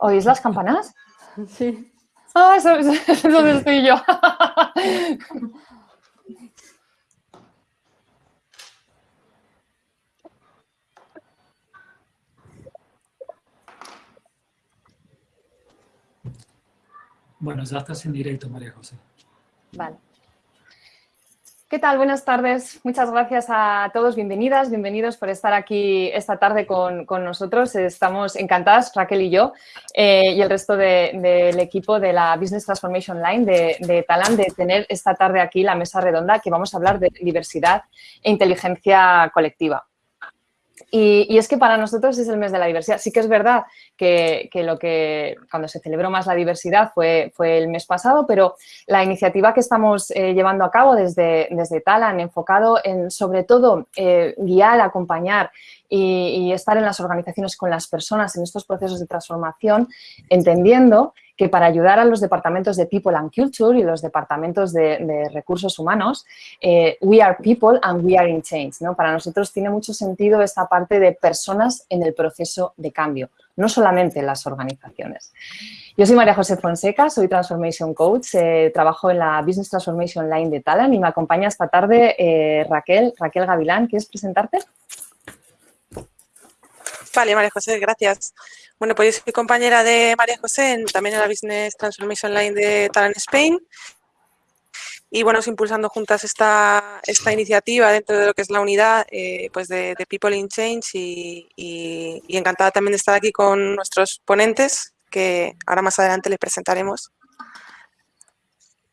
¿Oís las campanas? Sí. Ah, eso, eso es donde estoy yo. Bueno, ya estás en directo, María José. Vale. ¿Qué tal? Buenas tardes. Muchas gracias a todos. Bienvenidas, bienvenidos por estar aquí esta tarde con, con nosotros. Estamos encantadas, Raquel y yo, eh, y el resto de- del equipo de la Business Transformation Line de, de Talent, de tener esta tarde aquí la mesa redonda que vamos a hablar de diversidad e inteligencia colectiva. Y, es que para nosotros es el mes de la diversidad. Sí que es verdad que, lo que cuando se celebró más la diversidad fue, el mes pasado, pero la iniciativa que estamos eh, llevando a cabo desde, desde Talan, enfocado en sobre todo eh, guiar, acompañar y estar en las organizaciones con las personas en estos procesos de transformación, entendiendo que para ayudar a los departamentos de People and Culture y los departamentos de, recursos humanos, eh, we are people and we are in change. ¿no? Para nosotros tiene mucho sentido esta parte de personas en el proceso de cambio, no solamente en las organizaciones. Yo soy María José Fonseca, soy Transformation Coach, eh, trabajo en la Business Transformation Line de Talent y me acompaña esta tarde eh, Raquel, Raquel Gavilán. ¿Quieres presentarte? Vale, María José, gracias. Bueno, pues yo soy compañera de María José, en- también en la Business Transformation Line de Talent Spain. Y bueno, impulsando juntas esta, esta iniciativa dentro de lo que es la unidad eh, pues de, People in Change y- y encantada también de estar aquí con nuestros ponentes que ahora más adelante les presentaremos.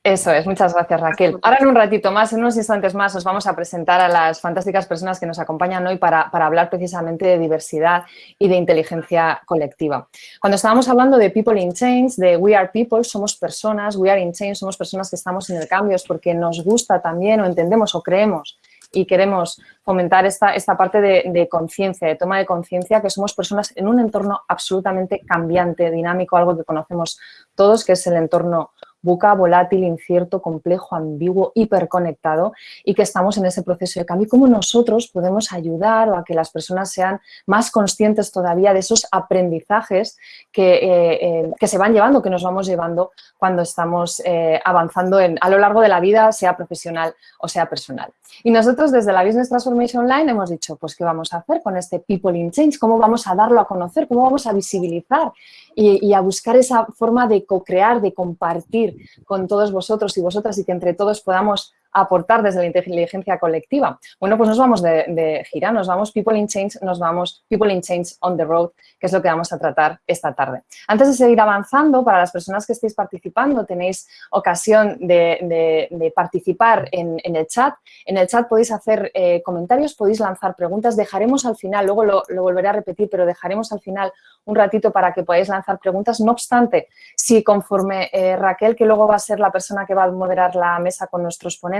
Eso es, muchas gracias Raquel. Ahora en un ratito más, en unos instantes más, os vamos a presentar a las fantásticas personas que nos acompañan hoy para, para hablar precisamente de diversidad y de inteligencia colectiva. Cuando estábamos hablando de People in Change, de We Are People, somos personas, We Are in Change, somos personas que estamos en el cambio, es porque nos gusta también o entendemos o creemos y queremos fomentar esta, esta parte de, de conciencia, de toma de conciencia, que somos personas en un entorno absolutamente cambiante, dinámico, algo que conocemos todos, que es el entorno buca, volátil, incierto, complejo, ambiguo, hiperconectado y que estamos en ese proceso de cambio cómo nosotros podemos ayudar a que las personas sean más conscientes todavía de esos aprendizajes que, eh, eh, se van llevando, que nos vamos llevando cuando estamos eh, avanzando a lo largo de la vida, sea profesional o sea personal. Y nosotros desde la Business Transformation Line hemos dicho, pues, ¿qué vamos a hacer con este People in Change? ¿Cómo vamos a darlo a conocer? ¿Cómo vamos a visibilizar y, y a buscar esa forma de co-crear, de compartir con todos vosotros y vosotras y que entre todos podamos aportar desde la inteligencia colectiva? Bueno, pues nos vamos de, de gira, nos vamos People in Change, nos vamos People in Change on the Road, que es lo que vamos a tratar esta tarde. Antes de seguir avanzando, para las personas que estéis participando, tenéis ocasión de, de- de participar en, en el chat. En el chat podéis hacer eh, comentarios, podéis lanzar preguntas. Dejaremos al final, luego lo, lo volveré a repetir, pero dejaremos al final un ratito para que podáis lanzar preguntas. No obstante, si conforme eh, Raquel, que luego va a ser la persona que va a moderar la mesa con nuestros ponentes,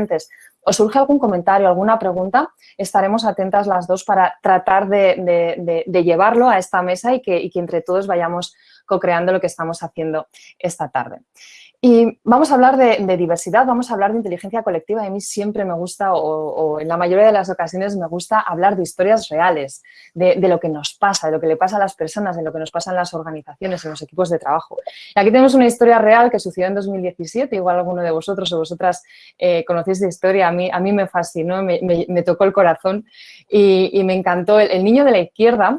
os surge algún comentario, alguna pregunta, estaremos atentas las dos para tratar de llevarlo a esta mesa y que, y que entre todos vayamos co-creando lo que estamos haciendo esta tarde. Y vamos a hablar de, diversidad, vamos a hablar de inteligencia colectiva. A mí siempre me gusta, o, en la mayoría de las ocasiones me gusta hablar de historias reales, de, lo que nos pasa, de lo que le pasa a las personas, de lo que nos pasa en las organizaciones, en los equipos de trabajo. Y aquí tenemos una historia real que sucedió en 2017, igual alguno de vosotros o vosotras eh, conocéis de historia, a mí, a mí me fascinó, me, tocó el corazón y, me encantó. El niño de la izquierda,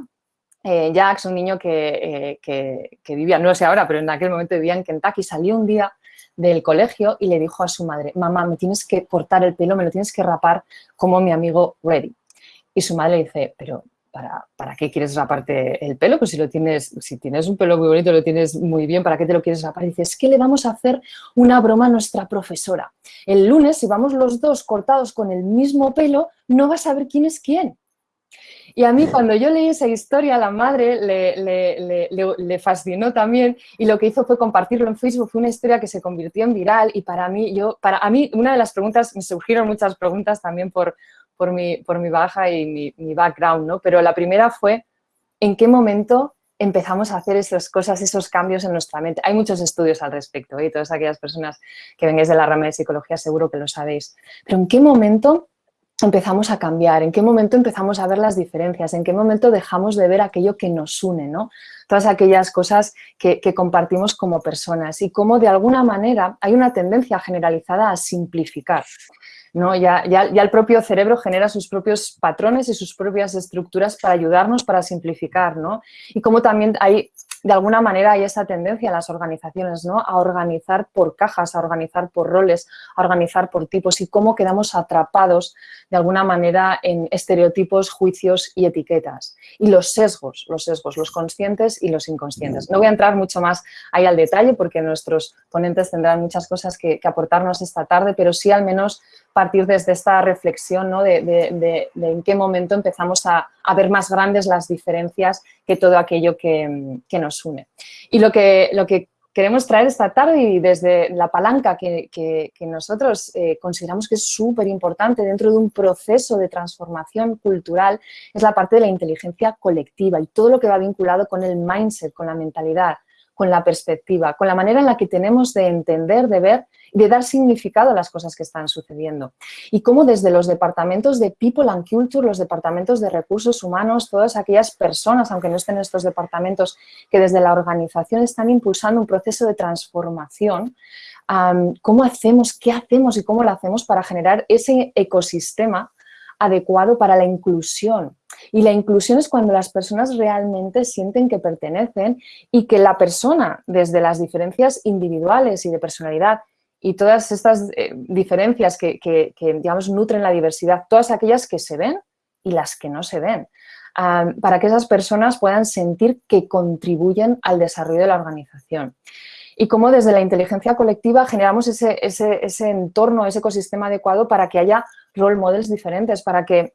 eh, Jax, un niño que, eh, que- vivía, no sé ahora, pero en aquel momento vivía en Kentucky, salió un día del colegio y le dijo a su madre, mamá, me tienes que cortar el pelo, me lo tienes que rapar como mi amigo Reddy. Y su madre le dice, pero ¿para, ¿para qué quieres raparte el pelo? Pues si tienes, si tienes un pelo muy bonito, lo tienes muy bien, ¿para qué te lo quieres rapar? Dice, es que le vamos a hacer una broma a nuestra profesora. El lunes, si vamos los dos cortados con el mismo pelo, no vas a saber quién es quién. Y a mí cuando yo leí esa historia, la madre le, fascinó también y lo que hizo fue compartirlo en Facebook. Fue una historia que se convirtió en viral y para mí, yo, para a mí una de las preguntas, me surgieron muchas preguntas también por, por, mi, por mi baja y mi, mi background, ¿no? Pero la primera fue, ¿en qué momento empezamos a hacer esas cosas, esos cambios en nuestra mente? Hay muchos estudios al respecto ¿eh? todas aquellas personas que vengáis de la rama de psicología seguro que lo sabéis. Pero ¿en qué momento empezamos a cambiar, en qué momento empezamos a ver las diferencias, en qué momento dejamos de ver aquello que nos une, ¿no? Todas aquellas cosas que, compartimos como personas y cómo de alguna manera hay una tendencia generalizada a simplificar. ¿no? Ya, ya, ya, el propio cerebro genera sus propios patrones y sus propias estructuras para ayudarnos, para simplificar, ¿no? Y cómo también hay de alguna manera hay esa tendencia en las organizaciones, ¿no? A organizar por cajas, a organizar por roles, a organizar por tipos y cómo quedamos atrapados de alguna manera en estereotipos, juicios y etiquetas. Y los sesgos, los sesgos, los conscientes y los inconscientes. No voy a entrar mucho más ahí al detalle porque nuestros ponentes tendrán muchas cosas que, aportarnos esta tarde, pero sí al menos partir desde esta reflexión ¿no? de, en qué momento empezamos a, ver más grandes las diferencias que todo aquello que, nos une. Y lo que, lo que queremos traer esta tarde y desde la palanca que, nosotros eh, consideramos que es súper importante dentro de un proceso de transformación cultural es la parte de la inteligencia colectiva y todo lo que va vinculado con el mindset, con la mentalidad, con la perspectiva, con la manera en la que tenemos de entender, de ver de dar significado a las cosas que están sucediendo. Y cómo desde los departamentos de People and Culture, los departamentos de recursos humanos, todas aquellas personas, aunque no estén en estos departamentos, que desde la organización están impulsando un proceso de transformación, cómo hacemos, qué hacemos y cómo lo hacemos para generar ese ecosistema adecuado para la inclusión. Y la inclusión es cuando las personas realmente sienten que pertenecen y que la persona, desde las diferencias individuales y de personalidad y todas estas eh, diferencias que, digamos, nutren la diversidad, todas aquellas que se ven y las que no se ven, para que esas personas puedan sentir que contribuyen al desarrollo de la organización y cómo desde la inteligencia colectiva generamos ese, ese, entorno, ese ecosistema adecuado para que haya role models diferentes, para que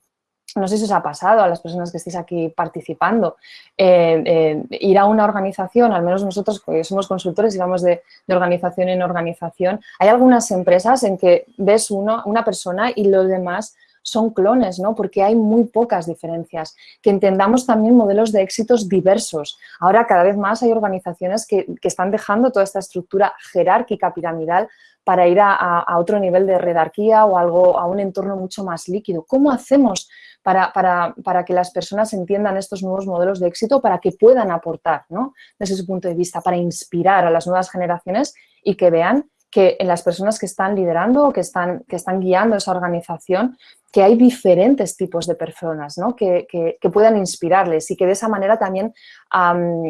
no sé si os ha pasado a las personas que estéis aquí participando, eh, eh, ir a una organización, al menos nosotros que somos consultores y vamos de, organización en organización, hay algunas empresas en que ves uno, una persona y los demás son clones, ¿no? Porque hay muy pocas diferencias. Que entendamos también modelos de éxitos diversos. Ahora cada vez más hay organizaciones que, están dejando toda esta estructura jerárquica, piramidal, para ir a, otro nivel de redarquía o algo, a un entorno mucho más líquido. ¿Cómo hacemos para, para, que las personas entiendan estos nuevos modelos de éxito para que puedan aportar ¿no? desde su punto de vista, para inspirar a las nuevas generaciones y que vean que en las personas que están liderando o que están, que están guiando esa organización, que hay diferentes tipos de personas ¿no? que, que, puedan inspirarles y que de esa manera también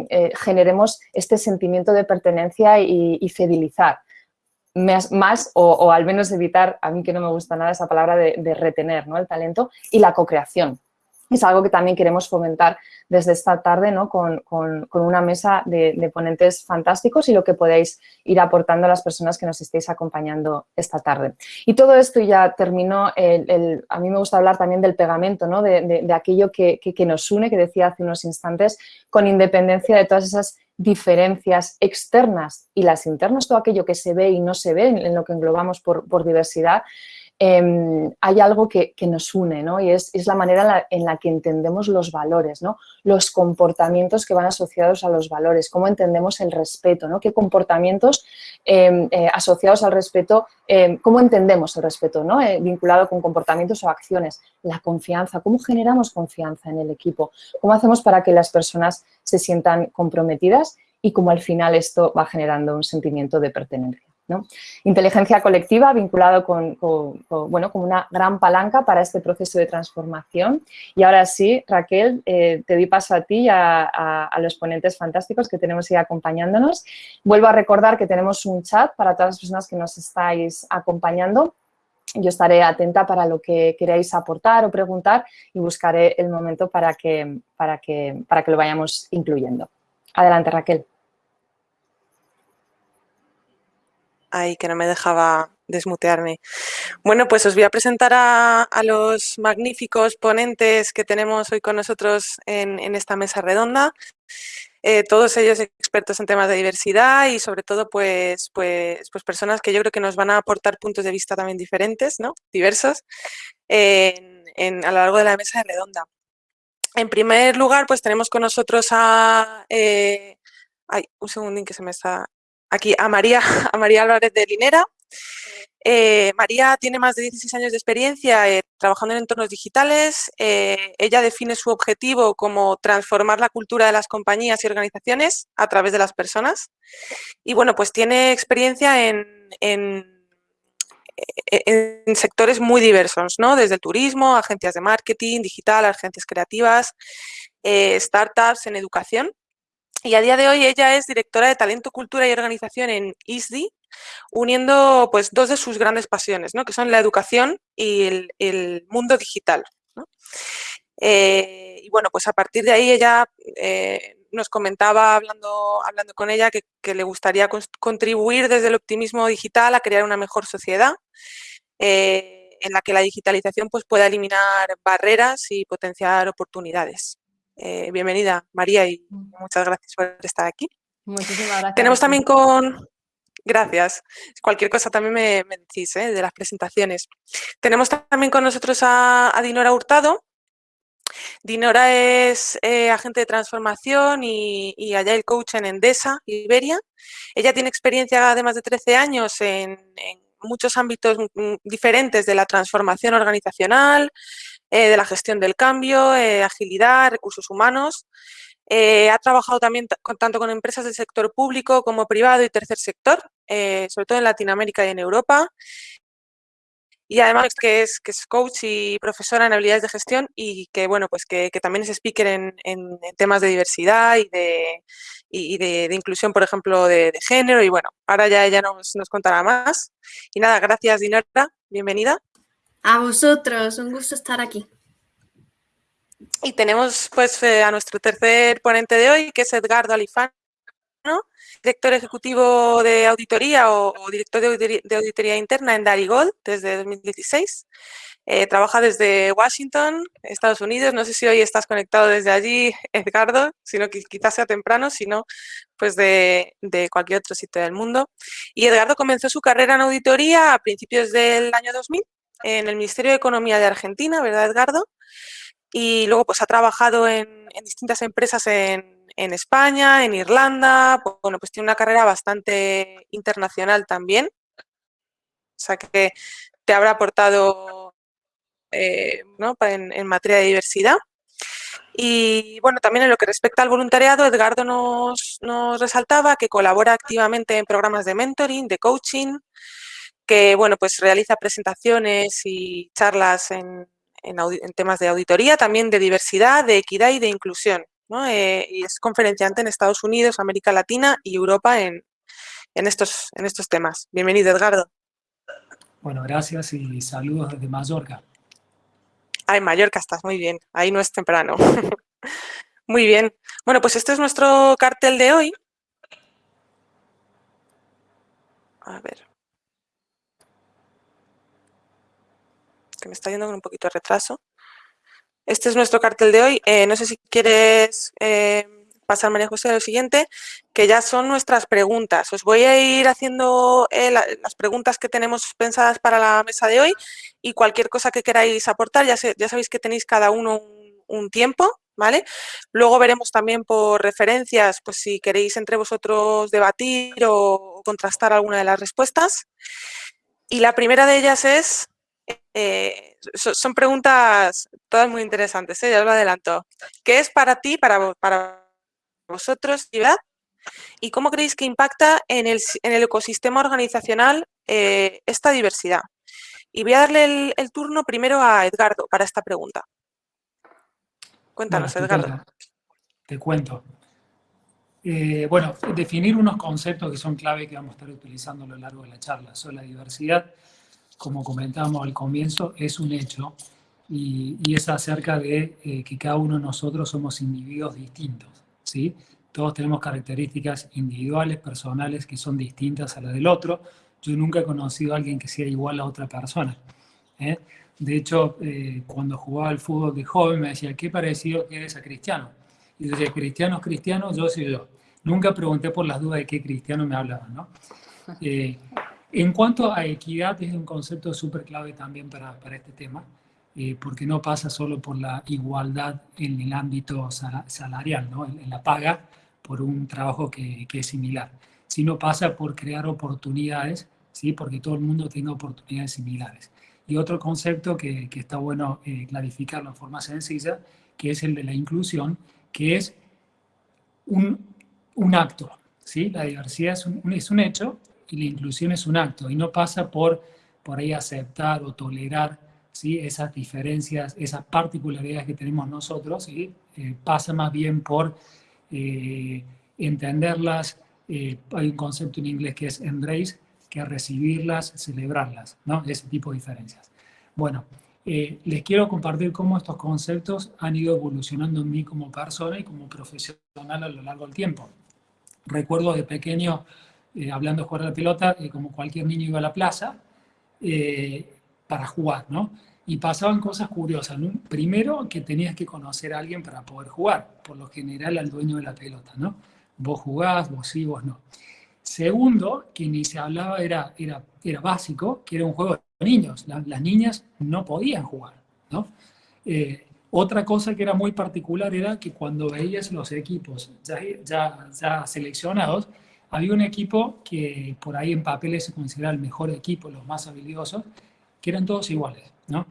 eh, generemos este sentimiento de pertenencia y, fidelizar. Más, o, al menos evitar, a mí que no me gusta nada esa palabra de, retener ¿no? el talento y la co-creación es algo que también queremos fomentar desde esta tarde ¿no? con, una mesa de, ponentes fantásticos y lo que podéis ir aportando a las personas que nos estéis acompañando esta tarde. Y todo esto ya terminó, el, a mí me gusta hablar también del pegamento, ¿no? de, aquello que, nos une, que decía hace unos instantes, con independencia de todas esas diferencias externas y las internas, todo aquello que se ve y no se ve en, lo que englobamos por, por diversidad, Em, hay algo que, nos une, ¿no? Y es, la manera en la, que entendemos los valores, ¿no? Los comportamientos que van asociados a los valores, cómo entendemos el respeto, ¿no? Qué comportamientos em, eh, asociados al respeto, em, cómo entendemos el respeto, ¿no? Eh, vinculado con comportamientos o acciones, la confianza, cómo generamos confianza en el equipo, cómo hacemos para que las personas se sientan comprometidas y cómo al final esto va generando un sentimiento de pertenencia. Inteligencia colectiva vinculado con, bueno, una gran palanca para este proceso de transformación. Y ahora sí, Raquel, eh, te doy paso a ti y a, los ponentes fantásticos que tenemos ahí acompañándonos. Vuelvo a recordar que tenemos un chat para todas las personas que nos estáis acompañando. Yo estaré atenta para lo que queráis aportar o preguntar y buscaré el momento para que, para que, para que lo vayamos incluyendo. Adelante, Raquel. Ay, que no me dejaba desmutearme. Bueno, pues os voy a presentar a, los magníficos ponentes que tenemos hoy con nosotros en, esta mesa redonda. Eh, todos ellos expertos en temas de diversidad y sobre todo pues, pues, pues personas que yo creo que nos van a aportar puntos de vista también diferentes, ¿no? diversos, en, a lo largo de la mesa redonda. En primer lugar, pues tenemos con nosotros a... Eh, ay, un segundín que se me está aquí a María, a María Álvarez de Linera, Eh, María tiene más de 16 años de experiencia eh, trabajando en entornos digitales. Eh, ella define su objetivo como transformar la cultura de las compañías y organizaciones a través de las personas. Y bueno, pues tiene experiencia en, en, sectores muy diversos, ¿no? Desde el turismo, agencias de marketing, digital, agencias creativas, startups, en educación. Y a día de hoy ella es directora de Talento, Cultura y Organización en ISDI, uniendo pues dos de sus grandes pasiones, ¿no? que son la educación y el, mundo digital. Eh, y bueno, pues a partir de ahí ella eh, nos comentaba, hablando, hablando con ella, que, le gustaría contribuir desde el optimismo digital a crear una mejor sociedad eh, en la que la digitalización pues, pueda eliminar barreras y potenciar oportunidades. Bienvenida, María, y mm. muchas gracias por estar aquí. Muchísimas gracias. Tenemos también con, Gracias. Cualquier cosa también me, decís ¿eh? de las presentaciones. Tenemos también con nosotros a, Dinora Hurtado. Dinora es eh, agente de transformación y, y el Coach en Endesa, Iberia. Ella tiene experiencia de más de 13 años en, muchos ámbitos diferentes de la transformación organizacional, eh, de la gestión del cambio, agilidad, recursos humanos. Eh, ha trabajado también tanto con empresas del sector público como privado y tercer sector, eh, sobre todo en Latinoamérica y en Europa. Y además que es, que es coach y profesora en habilidades de gestión y que, bueno, pues que, también es speaker en, temas de diversidad y de, de, inclusión, por ejemplo, de, género. Y bueno, ahora ya ella nos, nos contará más. Y nada, gracias Dinora, bienvenida. A vosotros, un gusto estar aquí. Y tenemos pues eh, a nuestro tercer ponente de hoy, que es Edgardo Alifano, director ejecutivo de auditoría o, director de auditoría, interna en Darigold desde 2016. Eh, trabaja desde Washington, Estados Unidos. No sé si hoy estás conectado desde allí, Edgardo, sino que quizás sea temprano, sino pues de, de, cualquier otro sitio del mundo. Y Edgardo comenzó su carrera en auditoría a principios del año 2000 en el Ministerio de Economía de Argentina, ¿verdad, Edgardo? y luego pues ha trabajado en, distintas empresas en, España, en Irlanda, bueno, pues tiene una carrera bastante internacional también, o sea que te habrá aportado eh, en, materia de diversidad. Y bueno, también en lo que respecta al voluntariado, Edgardo nos, nos, resaltaba que colabora activamente en programas de mentoring, de coaching, que bueno, pues realiza presentaciones y charlas en, en, temas de auditoría, también de diversidad, de equidad y de inclusión. Eh, y es conferenciante en Estados Unidos, América Latina y Europa en, estos, en estos temas. Bienvenido, Edgardo. Bueno, gracias y saludos desde Mallorca. Ah, en Mallorca estás, muy bien. Ahí no es temprano. muy bien. Bueno, pues este es nuestro cartel de hoy. A ver. Que me está yendo con un poquito de retraso. Este es nuestro cartel de hoy. Eh, no sé si quieres eh, pasar, María José, a lo siguiente, que ya son nuestras preguntas. Os voy a ir haciendo eh, las preguntas que tenemos pensadas para la mesa de hoy y cualquier cosa que queráis aportar, ya, ya sabéis que tenéis cada uno un, tiempo, ¿vale? Luego veremos también por referencias, pues si queréis entre vosotros debatir o contrastar alguna de las respuestas. Y la primera de ellas es, eh, son preguntas todas muy interesantes, ¿eh? ya os lo adelanto. ¿Qué es para ti, para, para vosotros, ¿Y cómo creéis que impacta en el, ecosistema organizacional eh, esta diversidad? Y voy a darle el, turno primero a Edgardo para esta pregunta. Cuéntanos, Edgardo. Te, cuento. bueno, definir unos conceptos que son clave que vamos a estar utilizando a lo largo de la charla. Son la diversidad, como comentábamos al comienzo, es un hecho y, es acerca de eh, que cada uno de nosotros somos individuos distintos, ¿sí? Todos tenemos características individuales, personales, que son distintas a las del otro. Yo nunca he conocido a alguien que sea igual a otra persona. ¿eh? De hecho, eh, cuando jugaba al fútbol de joven me decía, qué parecido eres a Cristiano. Y yo decía, Cristiano Cristiano, yo soy yo. Nunca pregunté por las dudas de qué Cristiano me hablaban, ¿no? En cuanto a equidad, es un concepto súper clave también para, para este tema, eh, porque no pasa solo por la igualdad en el ámbito salarial, ¿no? en, la paga por un trabajo que, que, es similar, sino pasa por crear oportunidades ¿sí? porque todo el mundo tenga oportunidades similares. Y otro concepto que, que está bueno eh, clarificarlo de forma sencilla, que es el de la inclusión, que es un, un acto. ¿sí? La diversidad es un, es un hecho y la inclusión es un acto, y no pasa por por ahí aceptar o tolerar ¿sí? esas diferencias, esas particularidades que tenemos nosotros, ¿sí? Eh, pasa más bien por eh, entenderlas, eh, hay un concepto en inglés que es embrace, que es recibirlas, celebrarlas, ¿no? ese tipo de diferencias. Bueno, les quiero compartir cómo estos conceptos han ido evolucionando en mí como persona y como profesional a lo largo del tiempo. Recuerdo de pequeño, hablando de jugar a la pelota, como cualquier niño iba a la plaza, para jugar, ¿no? Y pasaban cosas curiosas. Primero, que tenías que conocer a alguien para poder jugar, por lo general al dueño de la pelota, ¿no? Vos jugás, vos sí, vos no. Segundo, que ni se hablaba, era, era, era básico, que era un juego de niños. las niñas no podían jugar, ¿no? Eh, otra cosa que era muy particular era que cuando veías los equipos ya, ya, ya seleccionados, había un equipo que por ahí en papeles se considera el mejor equipo, los más habilidosos, que eran todos iguales, ¿no?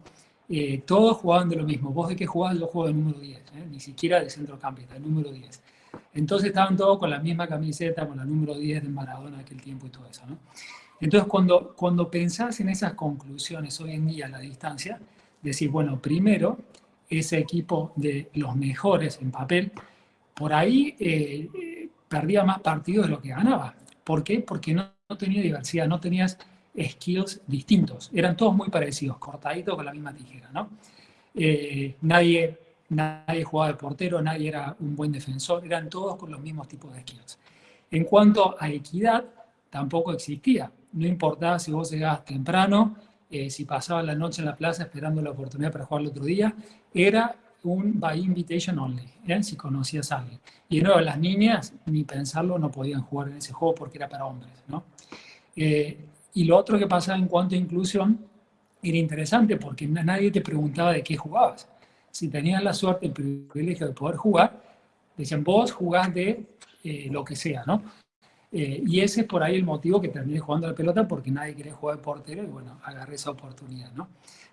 Eh, todos jugaban de lo mismo. Vos de qué jugabas, yo juego de número 10, ¿eh? ni siquiera de centrocampista, de número 10. Entonces estaban todos con la misma camiseta, con la número 10 de Maradona aquel tiempo y todo eso, ¿no? Entonces cuando, cuando pensás en esas conclusiones hoy en día a la distancia, decís, bueno, primero, ese equipo de los mejores en papel, por ahí eh, perdía más partidos de lo que ganaba. ¿Por qué? Porque no, tenía diversidad, no tenías skills distintos. Eran todos muy parecidos, cortaditos con la misma tijera, ¿no? Eh, nadie, nadie jugaba de portero, nadie era un buen defensor, eran todos con los mismos tipos de skills. En cuanto a equidad, tampoco existía. No importaba si vos llegabas temprano, eh, si pasabas la noche en la plaza esperando la oportunidad para jugar el otro día, era un by invitation only, ¿eh? si conocías a alguien. Y de las niñas, ni pensarlo, no podían jugar en ese juego porque era para hombres, ¿no? Y lo otro que pasaba en cuanto a inclusión era interesante porque nadie te preguntaba de qué jugabas. Si tenías la suerte, el privilegio de poder jugar, decían, vos jugás de eh, lo que sea, ¿no? Eh, y ese es por ahí el motivo que terminé jugando a la pelota porque nadie quería jugar de portero y bueno, agarré esa oportunidad, ¿no?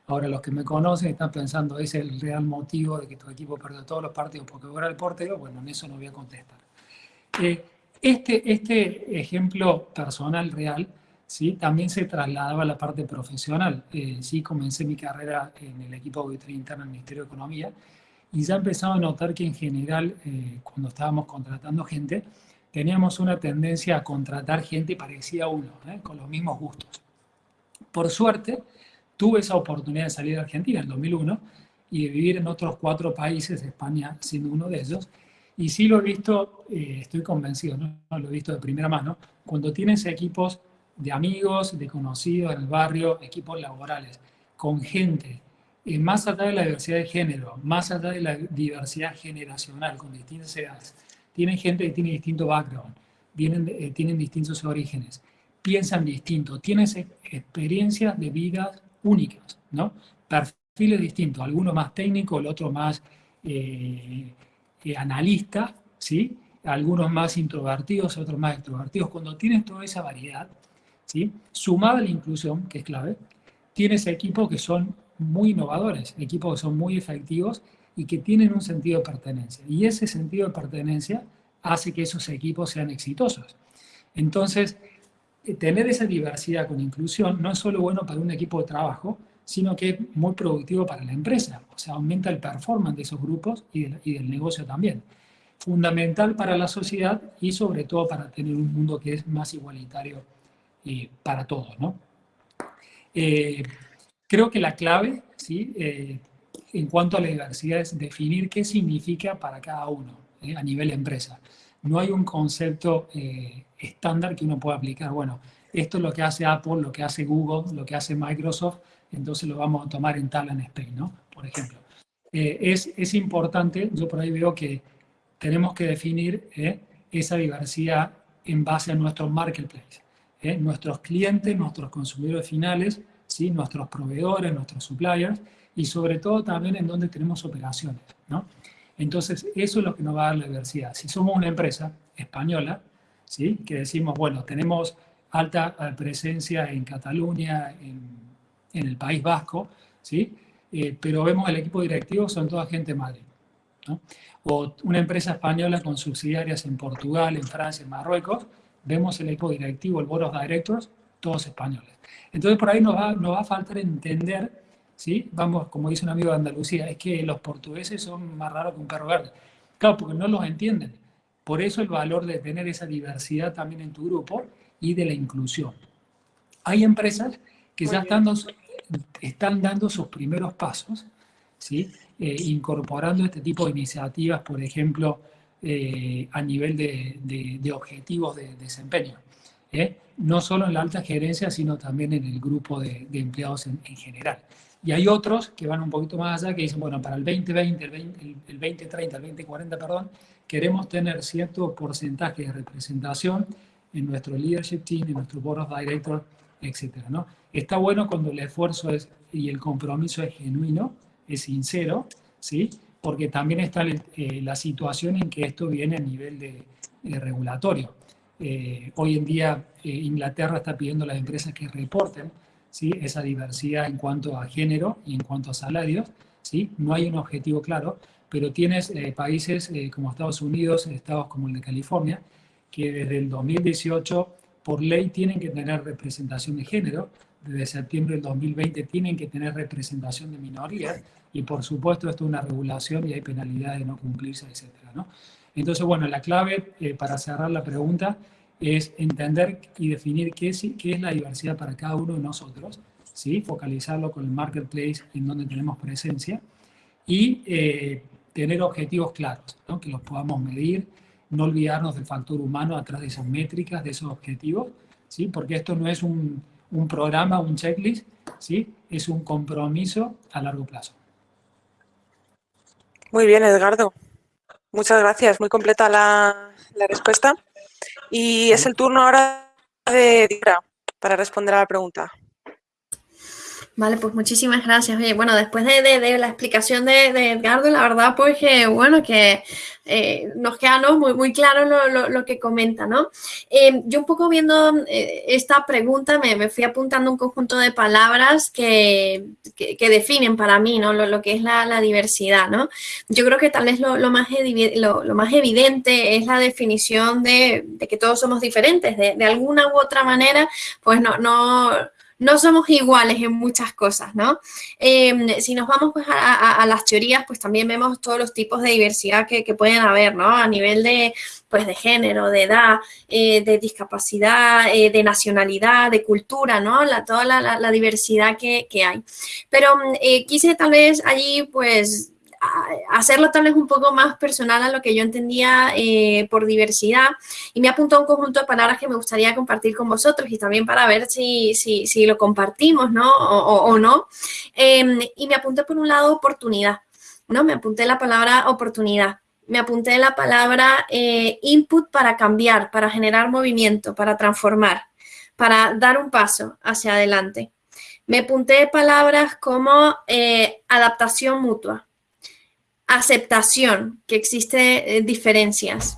Ahora los que me conocen están pensando, ¿es el real motivo de que tu equipo perdió todos los partidos porque era el portero? Bueno, en eso no voy a contestar. Eh, este, este ejemplo personal real ¿sí? también se trasladaba a la parte profesional. Eh, sí, comencé mi carrera en el equipo de auditoría interna del Ministerio de Economía y ya empezaba a notar que en general, eh, cuando estábamos contratando gente, teníamos una tendencia a contratar gente parecida a uno, ¿eh? con los mismos gustos. Por suerte, tuve esa oportunidad de salir de Argentina en 2001 y de vivir en otros cuatro países, España siendo uno de ellos, y sí lo he visto, estoy convencido, ¿no? lo he visto de primera mano, cuando tienes equipos de amigos, de conocidos en el barrio, equipos laborales, con gente, eh, más allá de la diversidad de género, más allá de la diversidad generacional, con distintas edades. Tienen gente que tiene distinto background, vienen, eh, tienen distintos orígenes, piensan distinto, tienen experiencias de vida únicas, ¿no? Perfiles distintos, algunos más técnicos, el otro más eh, analista, ¿sí? algunos más introvertidos, otros más extrovertidos. Cuando tienes toda esa variedad, ¿sí? Sumada a la inclusión, que es clave, tienes equipos que son muy innovadores, equipos que son muy efectivos y que tienen un sentido de pertenencia. Y ese sentido de pertenencia hace que esos equipos sean exitosos. Entonces, eh, tener esa diversidad con inclusión no es solo bueno para un equipo de trabajo, sino que es muy productivo para la empresa. O sea, aumenta el performance de esos grupos y, y del negocio también. Fundamental para la sociedad y sobre todo para tener un mundo que es más igualitario para todos. ¿no? Eh, creo que la clave ¿sí? Eh, en cuanto a la diversidad es definir qué significa para cada uno ¿eh? a nivel empresa. No hay un concepto estándar que uno pueda aplicar. Bueno, esto es lo que hace Apple, lo que hace Google, lo que hace Microsoft, entonces lo vamos a tomar en Talent Spain, ¿no? Por ejemplo. es, es, importante, yo por ahí veo que tenemos que definir esa diversidad en base a nuestro marketplace. ¿eh? nuestros clientes, nuestros consumidores finales, ¿sí? nuestros proveedores, nuestros suppliers, y sobre todo también en donde tenemos operaciones. ¿no? Entonces, eso es lo que nos va a dar la diversidad. Si somos una empresa española, ¿sí? que decimos, bueno, tenemos alta eh, presencia en Cataluña, en, el País Vasco, ¿sí? Eh, pero vemos el equipo directivo, son toda gente madre. O una empresa española con subsidiarias en Portugal, en Francia, en Marruecos, vemos el equipo directivo, el Board of Directors, todos españoles. Entonces por ahí nos va, nos va a faltar entender, ¿sí? Vamos, como dice un amigo de Andalucía, es que los portugueses son más raros que un perro verde. Claro, porque no los entienden. Por eso el valor de tener esa diversidad también en tu grupo y de la inclusión. Hay empresas que ya están, están, dando sus primeros pasos, ¿sí? Eh, incorporando este tipo de iniciativas, por ejemplo, eh, a nivel de, objetivos de, desempeño. ¿eh? No solo en la alta gerencia, sino también en el grupo de, empleados en, general. Y hay otros que van un poquito más allá, que dicen, bueno, para el 2020, el, 20, el 2030, el 2040, perdón, queremos tener cierto porcentaje de representación en nuestro leadership team, en nuestro board of directors, etc. ¿no? Está bueno cuando el esfuerzo es, y el compromiso es genuino, es sincero, ¿sí? porque también está eh, la situación en que esto viene a nivel de, regulatorio. Eh, hoy en día eh, Inglaterra está pidiendo a las empresas que reporten ¿sí? esa diversidad en cuanto a género y en cuanto a salarios. ¿sí? No hay un objetivo claro, pero tienes países como Estados Unidos, estados como el de California, que desde el 2018 por ley tienen que tener representación de género, desde septiembre del 2020 tienen que tener representación de minorías y por supuesto esto es una regulación y hay penalidades de no cumplirse, etc. ¿no? Entonces, bueno, la clave eh, para cerrar la pregunta es entender y definir qué es, qué es la diversidad para cada uno de nosotros, ¿sí? focalizarlo con el marketplace en donde tenemos presencia y eh, tener objetivos claros, que los podamos medir, no olvidarnos del factor humano atrás de esas métricas, de esos objetivos, ¿sí? porque esto no es un, un programa, un checklist, ¿sí? es un compromiso a largo plazo. Muy bien, Edgardo. Muchas gracias. Muy completa la, la respuesta. Y es el turno ahora de Dira para responder a la pregunta. Vale, pues muchísimas gracias. Oye, bueno, después de, la explicación de, de, Edgardo, la verdad, pues que, bueno, que eh, nos queda ¿no? muy, muy claro lo, que comenta, ¿no? Eh, yo un poco viendo eh, esta pregunta me, fui apuntando un conjunto de palabras que, que, definen para mí, ¿no? Lo, lo que es la, la, diversidad, ¿no? Yo creo que tal vez lo, más, lo, más evidente es la definición de, que todos somos diferentes, de, alguna u otra manera, pues no, no no somos iguales en muchas cosas, ¿no? Em, si nos vamos pues, a, las teorías, pues también vemos todos los tipos de diversidad que, pueden haber, ¿no? A nivel de, pues, de género, de edad, eh, de discapacidad, eh, de nacionalidad, de cultura, ¿no? La, toda la, diversidad que, que, hay. Pero eh, quise tal vez allí, pues, hacerlo tal vez un poco más personal a lo que yo entendía eh, por diversidad y me ha apuntado un conjunto de palabras que me gustaría compartir con vosotros y también para ver si, si, si lo compartimos ¿no? o, no. Em, y me apunté por un lado oportunidad, ¿no? Me apunté la palabra oportunidad. Me apunté la palabra eh, input para cambiar, para generar movimiento, para transformar, para dar un paso hacia adelante. Me apunté palabras como eh, adaptación mutua, aceptación, que existe eh, diferencias.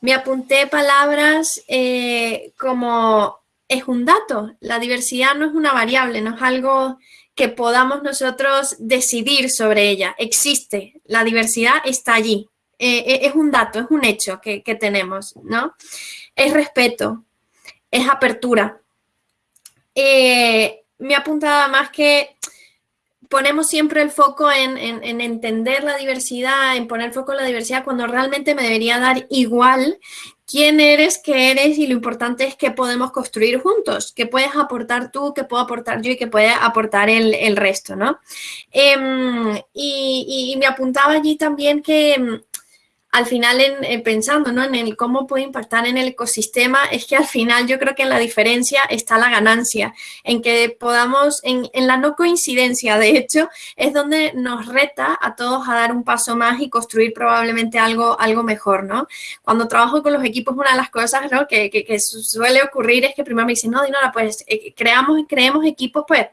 Me apunté palabras eh, como es un dato, la diversidad no es una variable, no es algo que podamos nosotros decidir sobre ella, existe, la diversidad está allí, eh, es un dato, es un hecho que, que tenemos, ¿no? Es respeto, es apertura. me apuntaba más que ponemos siempre el foco en, entender la diversidad, en poner foco en la diversidad, cuando realmente me debería dar igual quién eres, qué eres y lo importante es que podemos construir juntos, que puedes aportar tú, que puedo aportar yo y que puede aportar el, resto, ¿no? Em, y, me apuntaba allí también que al final en, pensando ¿no? en el cómo puede impactar en el ecosistema, es que al final yo creo que en la diferencia está la ganancia, en que podamos, en, en, la no coincidencia, de hecho, es donde nos reta a todos a dar un paso más y construir probablemente algo, algo mejor, ¿no? Cuando trabajo con los equipos, una de las cosas ¿no? que, que, que, suele ocurrir es que primero me dicen, no, Dinora, pues eh, creamos, creemos equipos, pues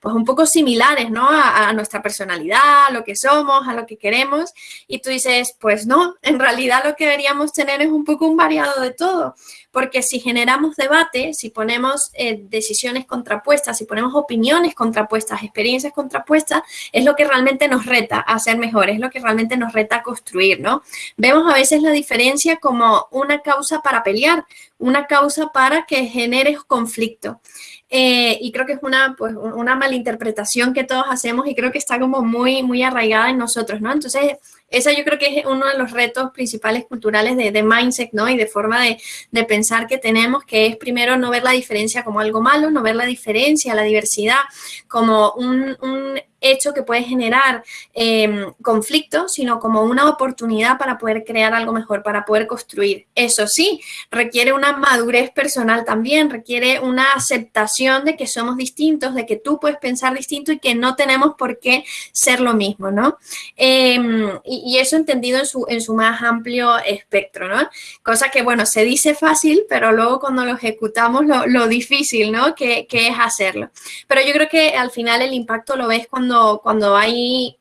pues un poco similares, ¿no? A, nuestra personalidad, a lo que somos, a lo que queremos. Y tú dices, pues no, en realidad lo que deberíamos tener es un poco un variado de todo. Porque si generamos debate, si ponemos eh, decisiones contrapuestas, si ponemos opiniones contrapuestas, experiencias contrapuestas, es lo que realmente nos reta a ser mejores, es lo que realmente nos reta a construir, ¿no? Vemos a veces la diferencia como una causa para pelear, una causa para que genere conflicto. Eh, y creo que es una, pues, una malinterpretación que todos hacemos y creo que está como muy, muy arraigada en nosotros, ¿no? Entonces, esa yo creo que es uno de los retos principales culturales de, de mindset, ¿no? Y de forma de, de, pensar que tenemos, que es primero no ver la diferencia como algo malo, no ver la diferencia, la diversidad como un, un hecho que puede generar eh, conflicto, sino como una oportunidad para poder crear algo mejor, para poder construir. Eso sí, requiere una madurez personal también, requiere una aceptación de que somos distintos, de que tú puedes pensar distinto y que no tenemos por qué ser lo mismo, ¿no? Y, y, eso entendido en su, en su más amplio espectro, ¿no? Cosa que, bueno, se dice fácil, pero luego cuando lo ejecutamos, lo, lo difícil, ¿no? Que, que es hacerlo. Pero yo creo que al final el impacto lo ves cuando cuando, hay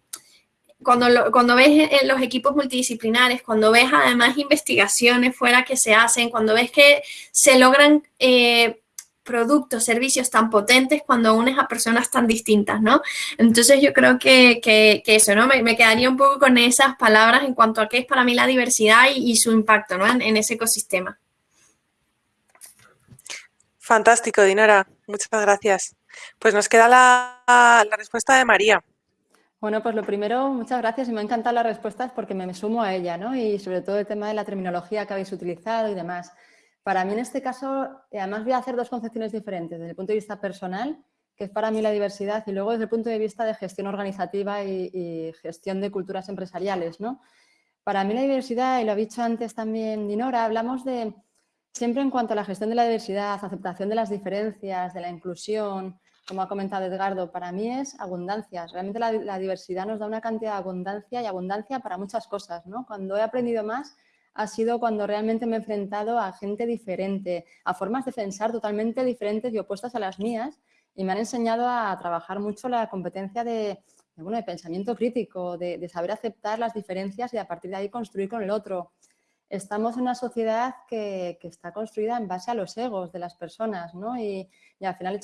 cuando, lo, cuando, ves los equipos multidisciplinares, cuando ves además investigaciones fuera que se hacen, cuando ves que se logran eh, productos, servicios tan potentes cuando unes a personas tan distintas, ¿no? Entonces yo creo que, que, eso, ¿no? Me, quedaría un poco con esas palabras en cuanto a qué es para mí la diversidad y, y su impacto, ¿no? En, en, ese ecosistema. Fantástico, Dinora. Muchas gracias. Pues nos queda la, la, respuesta de María. Bueno, pues lo primero, muchas gracias y me ha encantado las respuestas porque me, sumo a ella, ¿no? Y sobre todo el tema de la terminología que habéis utilizado y demás. Para mí en este caso, además voy a hacer dos concepciones diferentes, desde el punto de vista personal, que es para mí la diversidad, y luego desde el punto de vista de gestión organizativa y, y gestión de culturas empresariales, ¿no? Para mí la diversidad, y lo ha dicho antes también Dinora, hablamos de siempre en cuanto a la gestión de la diversidad, aceptación de las diferencias, de la inclusión, como ha comentado Edgardo, para mí es abundancia. Realmente la, la, diversidad nos da una cantidad de abundancia y abundancia para muchas cosas. ¿no? Cuando he aprendido más ha sido cuando realmente me he enfrentado a gente diferente, a formas de pensar totalmente diferentes y opuestas a las mías y me han enseñado a trabajar mucho la competencia de, de bueno, de pensamiento crítico, de, de, saber aceptar las diferencias y a partir de ahí construir con el otro. Estamos en una sociedad que, que está construida en base a los egos de las personas ¿no? y, y al final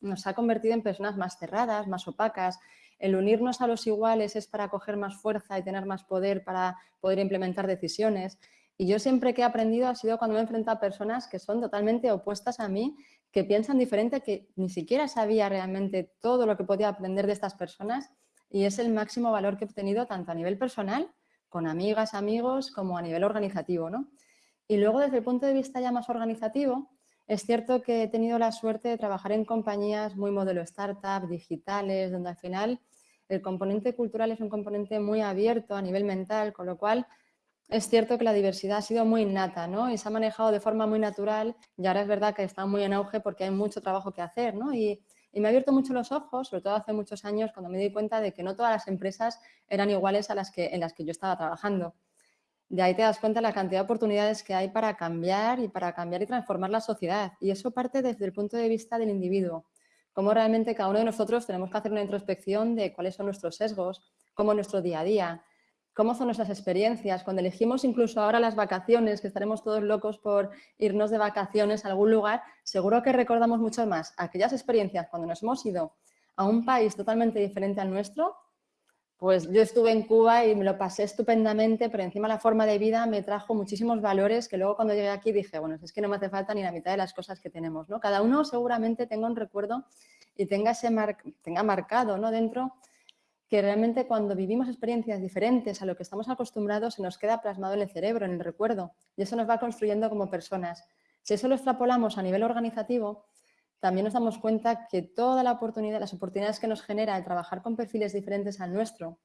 nos ha convertido en personas más cerradas, más opacas. El unirnos a los iguales es para coger más fuerza y tener más poder para poder implementar decisiones. Y yo siempre que he aprendido ha sido cuando me he enfrentado a personas que son totalmente opuestas a mí, que piensan diferente, que ni siquiera sabía realmente todo lo que podía aprender de estas personas y es el máximo valor que he obtenido tanto a nivel personal, con amigas, amigos, como a nivel organizativo. ¿no? Y luego desde el punto de vista ya más organizativo, es cierto que he tenido la suerte de trabajar en compañías muy modelo startup, digitales, donde al final el componente cultural es un componente muy abierto a nivel mental, con lo cual es cierto que la diversidad ha sido muy innata ¿no? y se ha manejado de forma muy natural y ahora es verdad que está muy en auge porque hay mucho trabajo que hacer. ¿no? Y, y me ha abierto mucho los ojos, sobre todo hace muchos años, cuando me di cuenta de que no todas las empresas eran iguales a las que, en las que yo estaba trabajando. De ahí te das cuenta la cantidad de oportunidades que hay para cambiar y para cambiar y transformar la sociedad. Y eso parte desde el punto de vista del individuo. Cómo realmente cada uno de nosotros tenemos que hacer una introspección de cuáles son nuestros sesgos, cómo nuestro día a día, cómo son nuestras experiencias. Cuando elegimos incluso ahora las vacaciones, que estaremos todos locos por irnos de vacaciones a algún lugar, seguro que recordamos mucho más aquellas experiencias cuando nos hemos ido a un país totalmente diferente al nuestro pues yo estuve en Cuba y me lo pasé estupendamente, pero encima la forma de vida me trajo muchísimos valores que luego cuando llegué aquí dije, bueno, es que no me hace falta ni la mitad de las cosas que tenemos, ¿no? Cada uno seguramente tenga un recuerdo y tenga, ese mar tenga marcado ¿no? dentro que realmente cuando vivimos experiencias diferentes a lo que estamos acostumbrados se nos queda plasmado en el cerebro, en el recuerdo, y eso nos va construyendo como personas. Si eso lo extrapolamos a nivel organizativo, también nos damos cuenta que toda la oportunidad, las oportunidades que nos genera el trabajar con perfiles diferentes al nuestro.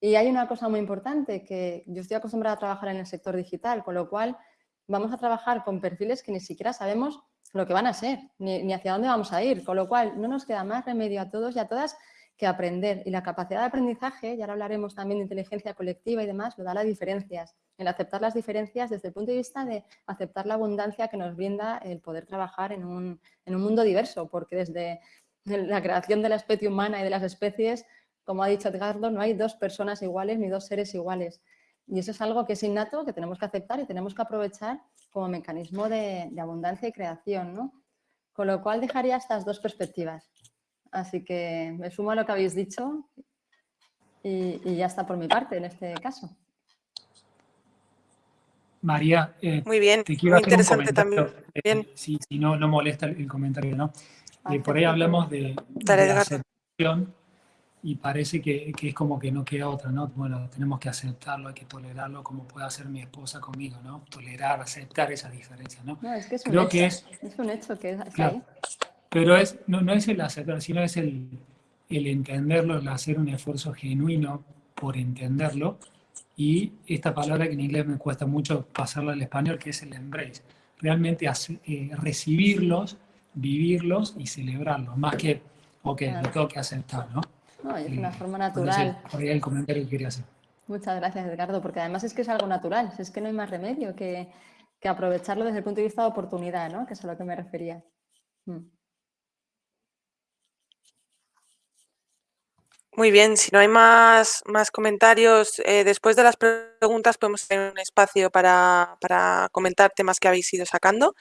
Y hay una cosa muy importante, que yo estoy acostumbrada a trabajar en el sector digital, con lo cual vamos a trabajar con perfiles que ni siquiera sabemos lo que van a ser, ni, ni hacia dónde vamos a ir, con lo cual no nos queda más remedio a todos y a todas que aprender. Y la capacidad de aprendizaje, y ahora hablaremos también de inteligencia colectiva y demás, lo da las diferencias. El aceptar las diferencias desde el punto de vista de aceptar la abundancia que nos brinda el poder trabajar en un, en un mundo diverso, porque desde la creación de la especie humana y de las especies, como ha dicho Edgardo, no hay dos personas iguales ni dos seres iguales. Y eso es algo que es innato, que tenemos que aceptar y tenemos que aprovechar como mecanismo de, abundancia y creación, ¿no? Con lo cual dejaría estas dos perspectivas. Así que me sumo a lo que habéis dicho y, y ya está por mi parte en este caso. María, eh, muy bien, te quiero muy interesante también. Eh, si, no, no molesta el, comentario, ¿no? Ah, por ahí hablamos de, de aceptación y parece que, es como que no queda otra, ¿no? Bueno, tenemos que aceptarlo, hay que tolerarlo como puede hacer mi esposa conmigo, ¿no? Tolerar, aceptar esa diferencia, ¿no? No, es que es un Creo hecho, que es, es un hecho que es claro, Pero es, no, no es el aceptar, sino es el, el entenderlo, el hacer un esfuerzo genuino por entenderlo y esta palabra que en inglés me cuesta mucho pasarla al español, que es el embrace. Realmente eh, recibirlos, vivirlos y celebrarlos, más que, ok, lo tengo que aceptar, ¿no? No, es una forma natural. Por ahí el comentario que quería hacer. Muchas gracias, Edgardo, porque además es que es algo natural, es que no hay más remedio que, que aprovecharlo desde el punto de vista de oportunidad, ¿no? Que es a lo que me refería. Mm. Muy bien, si no hay más, más comentarios, eh, después de las preguntas podemos tener un espacio para, para comentar temas que habéis ido sacando.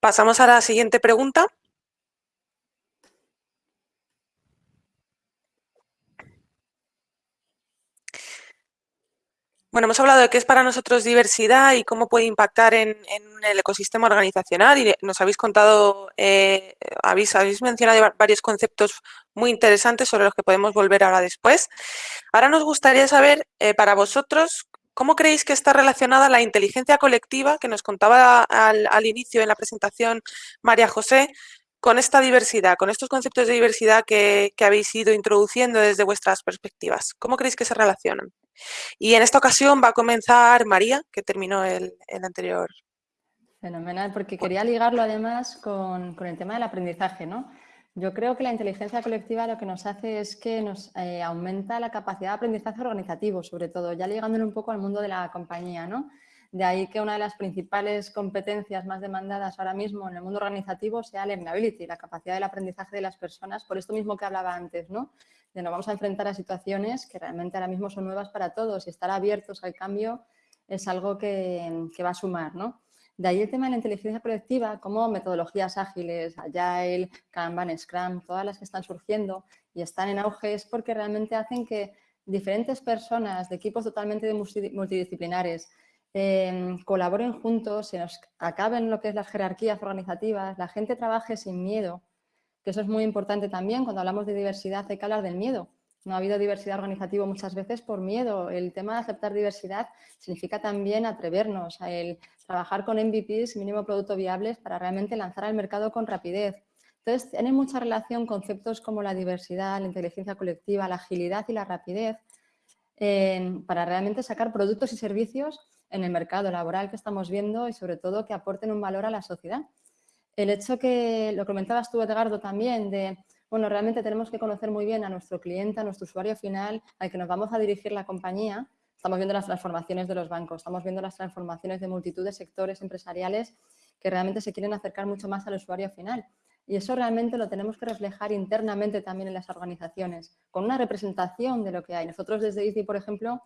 Pasamos a la siguiente pregunta. Bueno, hemos hablado de qué es para nosotros diversidad y cómo puede impactar en, el ecosistema organizacional y nos habéis contado, eh, habéis, habéis, mencionado varios conceptos muy interesantes sobre los que podemos volver ahora después. Ahora nos gustaría saber, eh, para vosotros, ¿cómo creéis que está relacionada la inteligencia colectiva que nos contaba al, inicio en la presentación María José con esta diversidad, con estos conceptos de diversidad que habéis ido introduciendo desde vuestras perspectivas? ¿Cómo creéis que se relacionan? Y en esta ocasión va a comenzar María, que terminó el, anterior. Fenomenal, porque quería ligarlo además con, el tema del aprendizaje, ¿no? Yo creo que la inteligencia colectiva lo que nos hace es que nos eh, aumenta la capacidad de aprendizaje organizativo, sobre todo, ya ligándolo un poco al mundo de la compañía, ¿no? De ahí que una de las principales competencias más demandadas ahora mismo en el mundo organizativo sea la learnability, la capacidad del aprendizaje de las personas, por esto mismo que hablaba antes, ¿no? De nos vamos a enfrentar a situaciones que realmente ahora mismo son nuevas para todos y estar abiertos al cambio es algo que, va a sumar, ¿no? De ahí el tema de la inteligencia colectiva, como metodologías ágiles, Agile, Kanban, Scrum, todas las que están surgiendo y están en auge, es porque realmente hacen que diferentes personas de equipos totalmente multidisciplinares, Em, colaboren juntos, se nos acaben lo que es las jerarquías organizativas, la gente trabaje sin miedo, que eso es muy importante también, cuando hablamos de diversidad hay que hablar del miedo. No ha habido diversidad organizativa muchas veces por miedo. El tema de aceptar diversidad significa también atrevernos a el trabajar con MVPs, mínimo producto viables, para realmente lanzar al mercado con rapidez. Entonces, tiene mucha relación conceptos como la diversidad, la inteligencia colectiva, la agilidad y la rapidez para realmente sacar productos y servicios en el mercado laboral que estamos viendo y sobre todo que aporten un valor a la sociedad. El hecho que, lo comentabas tú Edgardo también, de, bueno, realmente tenemos que conocer muy bien a nuestro cliente, a nuestro usuario final, al que nos vamos a dirigir la compañía. Estamos viendo las transformaciones de los bancos, estamos viendo las transformaciones de multitud de sectores empresariales que realmente se quieren acercar mucho más al usuario final. Y eso realmente lo tenemos que reflejar internamente también en las organizaciones, con una representación de lo que hay. Nosotros desde ICI, por ejemplo,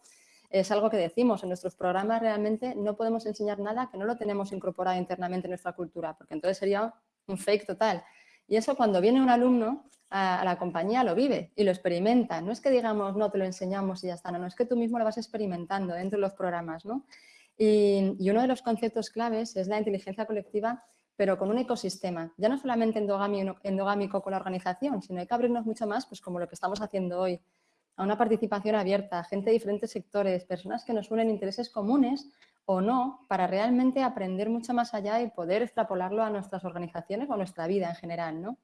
es algo que decimos, en nuestros programas realmente no podemos enseñar nada que no lo tenemos incorporado internamente en nuestra cultura, porque entonces sería un fake total. Y eso cuando viene un alumno a, la compañía lo vive y lo experimenta. No es que digamos, no, te lo enseñamos y ya está, no, no es que tú mismo lo vas experimentando dentro de los programas. ¿no? Y, uno de los conceptos claves es la inteligencia colectiva, pero con un ecosistema, ya no solamente endogámico con la organización, sino hay que abrirnos mucho más, pues como lo que estamos haciendo hoy, a una participación abierta, gente de diferentes sectores, personas que nos unen intereses comunes o no, para realmente aprender mucho más allá y poder extrapolarlo a nuestras organizaciones o a nuestra vida en general. ¿no?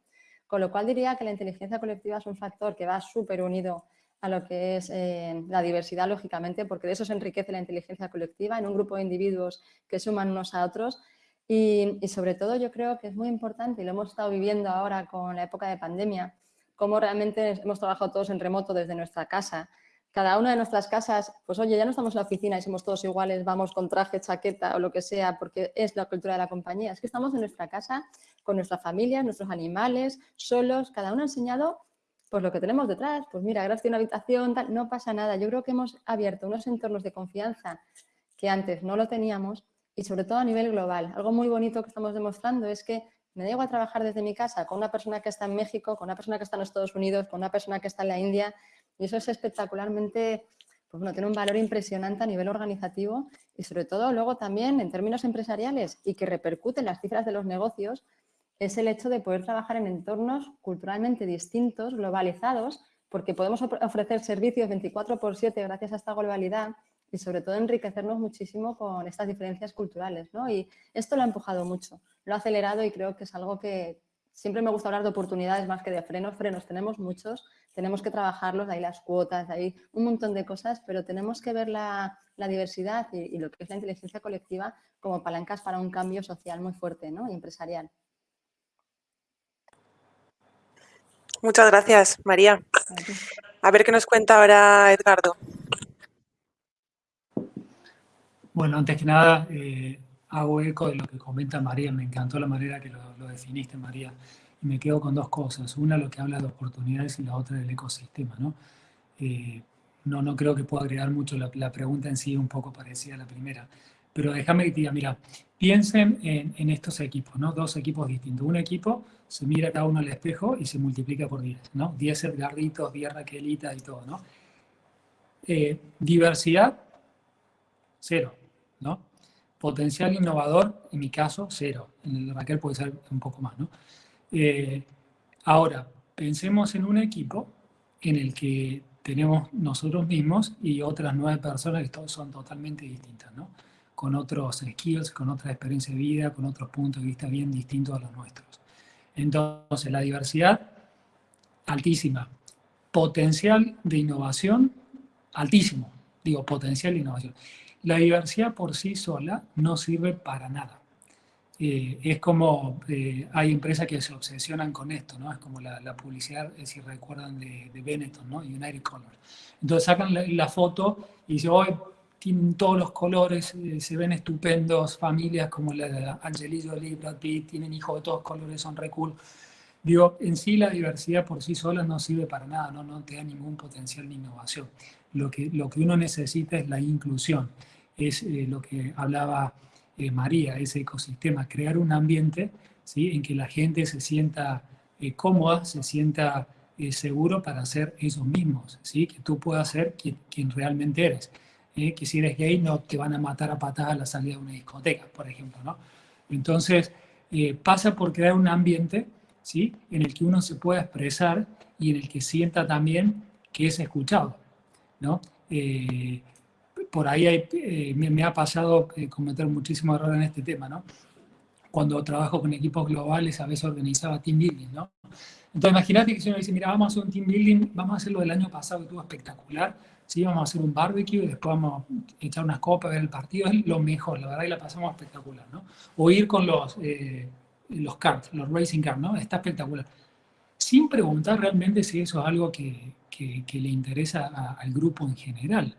Con lo cual diría que la inteligencia colectiva es un factor que va súper unido a lo que es eh, la diversidad, lógicamente, porque de eso se enriquece la inteligencia colectiva en un grupo de individuos que suman unos a otros y, y sobre todo yo creo que es muy importante y lo hemos estado viviendo ahora con la época de pandemia, cómo realmente hemos trabajado todos en remoto desde nuestra casa. Cada una de nuestras casas, pues oye, ya no estamos en la oficina y somos todos iguales, vamos con traje, chaqueta o lo que sea, porque es la cultura de la compañía. Es que estamos en nuestra casa con nuestra familia, nuestros animales, solos, cada uno ha enseñado pues lo que tenemos detrás, pues mira, gracias a una habitación, tal, no pasa nada. Yo creo que hemos abierto unos entornos de confianza que antes no lo teníamos y sobre todo a nivel global. Algo muy bonito que estamos demostrando es que me da a trabajar desde mi casa con una persona que está en México, con una persona que está en Estados Unidos, con una persona que está en la India y eso es espectacularmente, pues bueno, tiene un valor impresionante a nivel organizativo y sobre todo luego también en términos empresariales y que repercute en las cifras de los negocios es el hecho de poder trabajar en entornos culturalmente distintos, globalizados, porque podemos ofrecer servicios 24 por 7 gracias a esta globalidad y sobre todo enriquecernos muchísimo con estas diferencias culturales. ¿no? Y esto lo ha empujado mucho, lo ha acelerado y creo que es algo que siempre me gusta hablar de oportunidades más que de frenos. Frenos tenemos muchos, tenemos que trabajarlos, hay las cuotas, hay un montón de cosas, pero tenemos que ver la, diversidad y, lo que es la inteligencia colectiva como palancas para un cambio social muy fuerte ¿no? y empresarial. Muchas gracias, María. A ver qué nos cuenta ahora Edgardo. Bueno, antes que nada, eh, hago eco de lo que comenta María. Me encantó la manera que lo, definiste, María. Y me quedo con dos cosas. Una, lo que habla de oportunidades y la otra del ecosistema. ¿no? Eh, no, no creo que pueda agregar mucho. La, pregunta en sí un poco parecida a la primera. Pero déjame que te diga, mira, piensen en, estos equipos, ¿no? Dos equipos distintos. Un equipo se mira cada uno al espejo y se multiplica por 10, ¿no? 10 Edgarditos, 10 Raquelitas y todo, ¿no? Eh, diversidad, cero. ¿No? Potencial innovador, en mi caso, cero. En el de Raquel puede ser un poco más, ¿no? Eh, ahora, pensemos en un equipo en el que tenemos nosotros mismos y otras nueve personas que son totalmente distintas, ¿no? Con otros skills, con otra experiencia de vida, con otros puntos de vista bien distintos a los nuestros. Entonces, la diversidad, altísima. Potencial de innovación, altísimo. Digo, potencial de innovación. La diversidad por sí sola no sirve para nada. Eh, es como, eh, hay empresas que se obsesionan con esto, ¿no? Es como la, publicidad, eh, si recuerdan, de, Benetton, ¿no? United Colors. Entonces sacan la, foto y dicen, hoy tienen todos los colores, se ven estupendos, familias como la de Angelina Jolie, Brad Pitt, tienen hijos de todos colores, son re cool. Digo, en sí la diversidad por sí sola no sirve para nada, no, no te da ningún potencial de innovación. Lo que, lo que uno necesita es la inclusión es eh, lo que hablaba eh, María, ese ecosistema, crear un ambiente ¿sí? en que la gente se sienta eh, cómoda, se sienta seguro para ser ellos mismos, ¿sí? que tú puedas ser quien, realmente eres. que si eres gay no te van a matar a patadas a la salida de una discoteca, por ejemplo. ¿no? Entonces, pasa por crear un ambiente ¿sí? en el que uno se pueda expresar y en el que sienta también que es escuchado. ¿no? Por ahí eh, me, ha pasado eh, cometer muchísimos errores en este tema, ¿no? Cuando trabajo con equipos globales, a veces organizaba team building, ¿no? Entonces, imagínate que si uno dice, mira, vamos a hacer un team building, vamos a hacerlo del año pasado, que estuvo espectacular, ¿sí? Vamos a hacer un barbecue, y después vamos a echar unas copas, ver el partido, es lo mejor, la verdad, y la pasamos espectacular, ¿no? O ir con los, eh, los los racing cars, ¿no? Está espectacular. Sin preguntar realmente si eso es algo que, que, le interesa al grupo en general,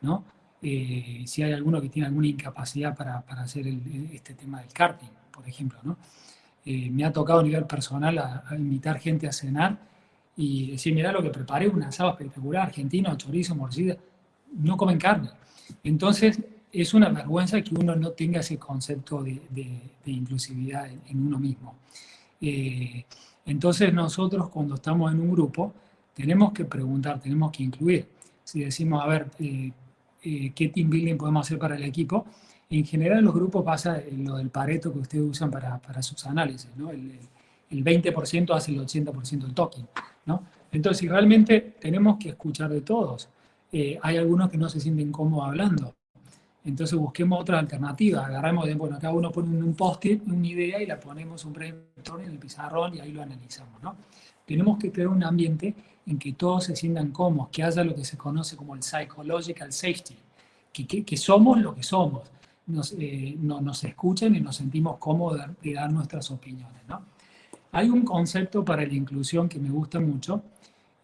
¿no? Eh, si hay alguno que tiene alguna incapacidad para, para hacer este tema del karting, por ejemplo. ¿no? Eh, me ha tocado a nivel personal a, invitar gente a cenar y decir, mira lo que preparé, un asado espectacular, argentino, chorizo, morcilla, no comen carne. Entonces, es una vergüenza que uno no tenga ese concepto de, de, inclusividad en, uno mismo. Eh, entonces, nosotros cuando estamos en un grupo, tenemos que preguntar, tenemos que incluir. Si decimos, a ver, eh, qué team building podemos hacer para el equipo. En general, los grupos pasa lo del pareto que ustedes usan para, para sus análisis, ¿no? El, el 20% hace el 80% del token, ¿no? Entonces, realmente tenemos que escuchar de todos, eh, hay algunos que no se sienten cómodos hablando. Entonces busquemos otra alternativa, agarramos, de, bueno, cada uno pone un post-it, una idea y la ponemos un brainstorm en el pizarrón y ahí lo analizamos, ¿no? Tenemos que crear un ambiente en que todos se sientan cómodos, que haya lo que se conoce como el psychological safety, que, que, somos lo que somos, nos, eh, nos escuchen y nos sentimos cómodos de, dar nuestras opiniones. ¿no? Hay un concepto para la inclusión que me gusta mucho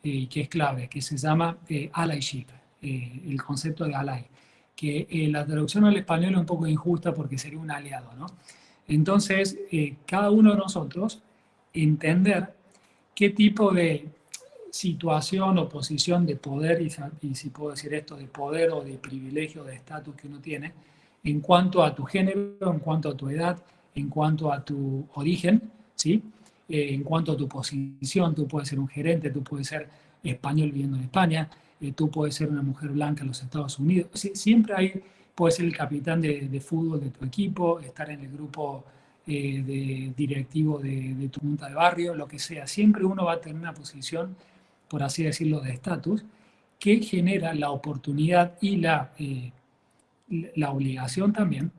eh, y que es clave, que se llama eh, allyship, el concepto de ally, que la traducción al español es un poco injusta porque sería un aliado. ¿no? Entonces, cada uno de nosotros entender qué tipo de situación o posición de poder, y, si puedo decir esto, de poder o de privilegio, de estatus que uno tiene, en cuanto a tu género, en cuanto a tu edad, en cuanto a tu origen, ¿sí? Eh, en cuanto a tu posición, tú puedes ser un gerente, tú puedes ser español viviendo en España, eh, tú puedes ser una mujer blanca en los Estados Unidos, siempre hay, puedes ser el capitán de, fútbol de tu equipo, estar en el grupo eh, de directivo de, de tu junta de barrio, lo que sea, siempre uno va a tener una posición, por así decirlo, de estatus, que genera la oportunidad y la, la obligación también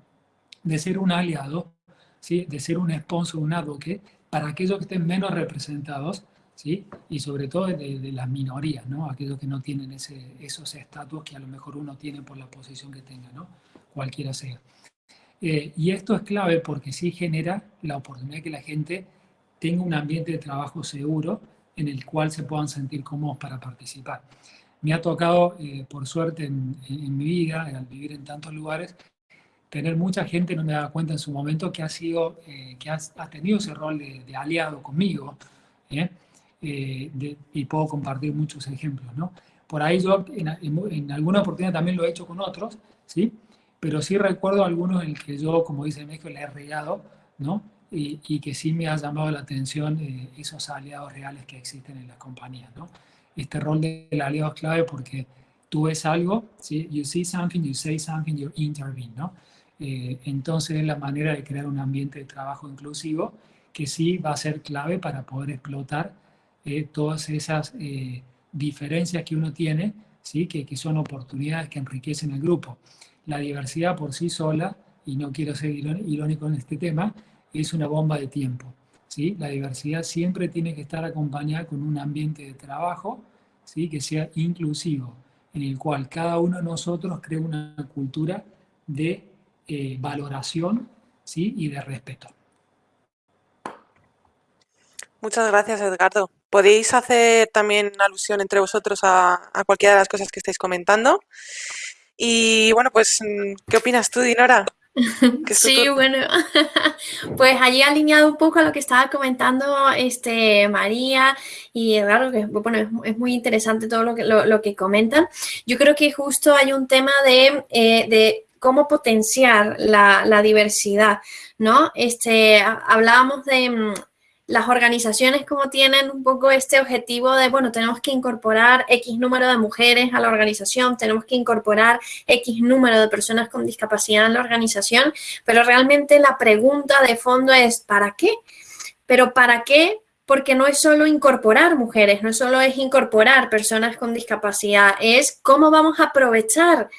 de ser un aliado de ser un sponsor, un advocate, para aquellos que estén menos representados, ¿sí? y sobre todo de, las minorías, ¿no? aquellos que no tienen ese, esos estatus que a lo mejor uno tiene por la posición que tenga, ¿no? cualquiera sea. Eh, y esto es clave porque sí genera la oportunidad de que la gente tenga un ambiente de trabajo seguro en el cual se puedan sentir cómodos para participar. Me ha tocado, eh, por suerte en, en, mi vida, al vivir en tantos lugares, tener mucha gente, no me daba cuenta en su momento, que ha, sido, eh, que ha, tenido ese rol de, aliado conmigo, ¿eh? Eh, y puedo compartir muchos ejemplos. ¿no? Por ahí yo en, en, alguna oportunidad también lo he hecho con otros, ¿sí? pero sí recuerdo algunos en el que yo, como dice México, le he regado, ¿no? Y, y, que sí me ha llamado la atención esos aliados reales que existen en las compañías. ¿no? Este rol del aliado es clave porque tú ves algo, ¿sí? you see something, you say something, you intervene. ¿no? Eh, entonces es la manera de crear un ambiente de trabajo inclusivo que sí va a ser clave para poder explotar eh, todas esas eh, diferencias que uno tiene, ¿sí? Que, que, son oportunidades que enriquecen el grupo. La diversidad por sí sola, y no quiero ser irónico en este tema, es una bomba de tiempo. ¿sí? La diversidad siempre tiene que estar acompañada con un ambiente de trabajo ¿sí? que sea inclusivo, en el cual cada uno de nosotros crea una cultura de eh, valoración ¿sí? y de respeto. Muchas gracias, Edgardo. Podéis hacer también alusión entre vosotros a, cualquiera de las cosas que estáis comentando. Y bueno, pues, ¿qué opinas tú, Dinora? Sí, bueno, pues allí alineado un poco a lo que estaba comentando este, María y Eduardo, que bueno, es, muy interesante todo lo que, lo, que comentan. Yo creo que justo hay un tema de, eh, de cómo potenciar la, diversidad, ¿no? Este, hablábamos de mm, las organizaciones como tienen un poco este objetivo de, bueno, tenemos que incorporar X número de mujeres a la organización, tenemos que incorporar X número de personas con discapacidad en la organización, pero realmente la pregunta de fondo es, ¿para qué? Pero ¿para qué? Porque no es solo incorporar mujeres, no solo es incorporar personas con discapacidad, es cómo vamos a aprovechar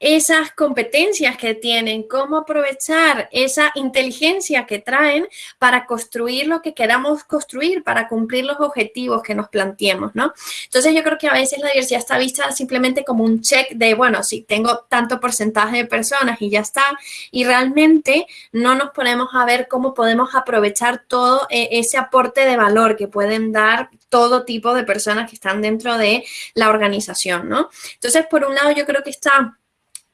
esas competencias que tienen, cómo aprovechar esa inteligencia que traen para construir lo que queramos construir, para cumplir los objetivos que nos planteemos, ¿no? Entonces yo creo que a veces la diversidad está vista simplemente como un check de, bueno, si tengo tanto porcentaje de personas y ya está, y realmente no nos ponemos a ver cómo podemos aprovechar todo eh, ese aporte de valor que pueden dar todo tipo de personas que están dentro de la organización, ¿no? Entonces, por un lado, yo creo que está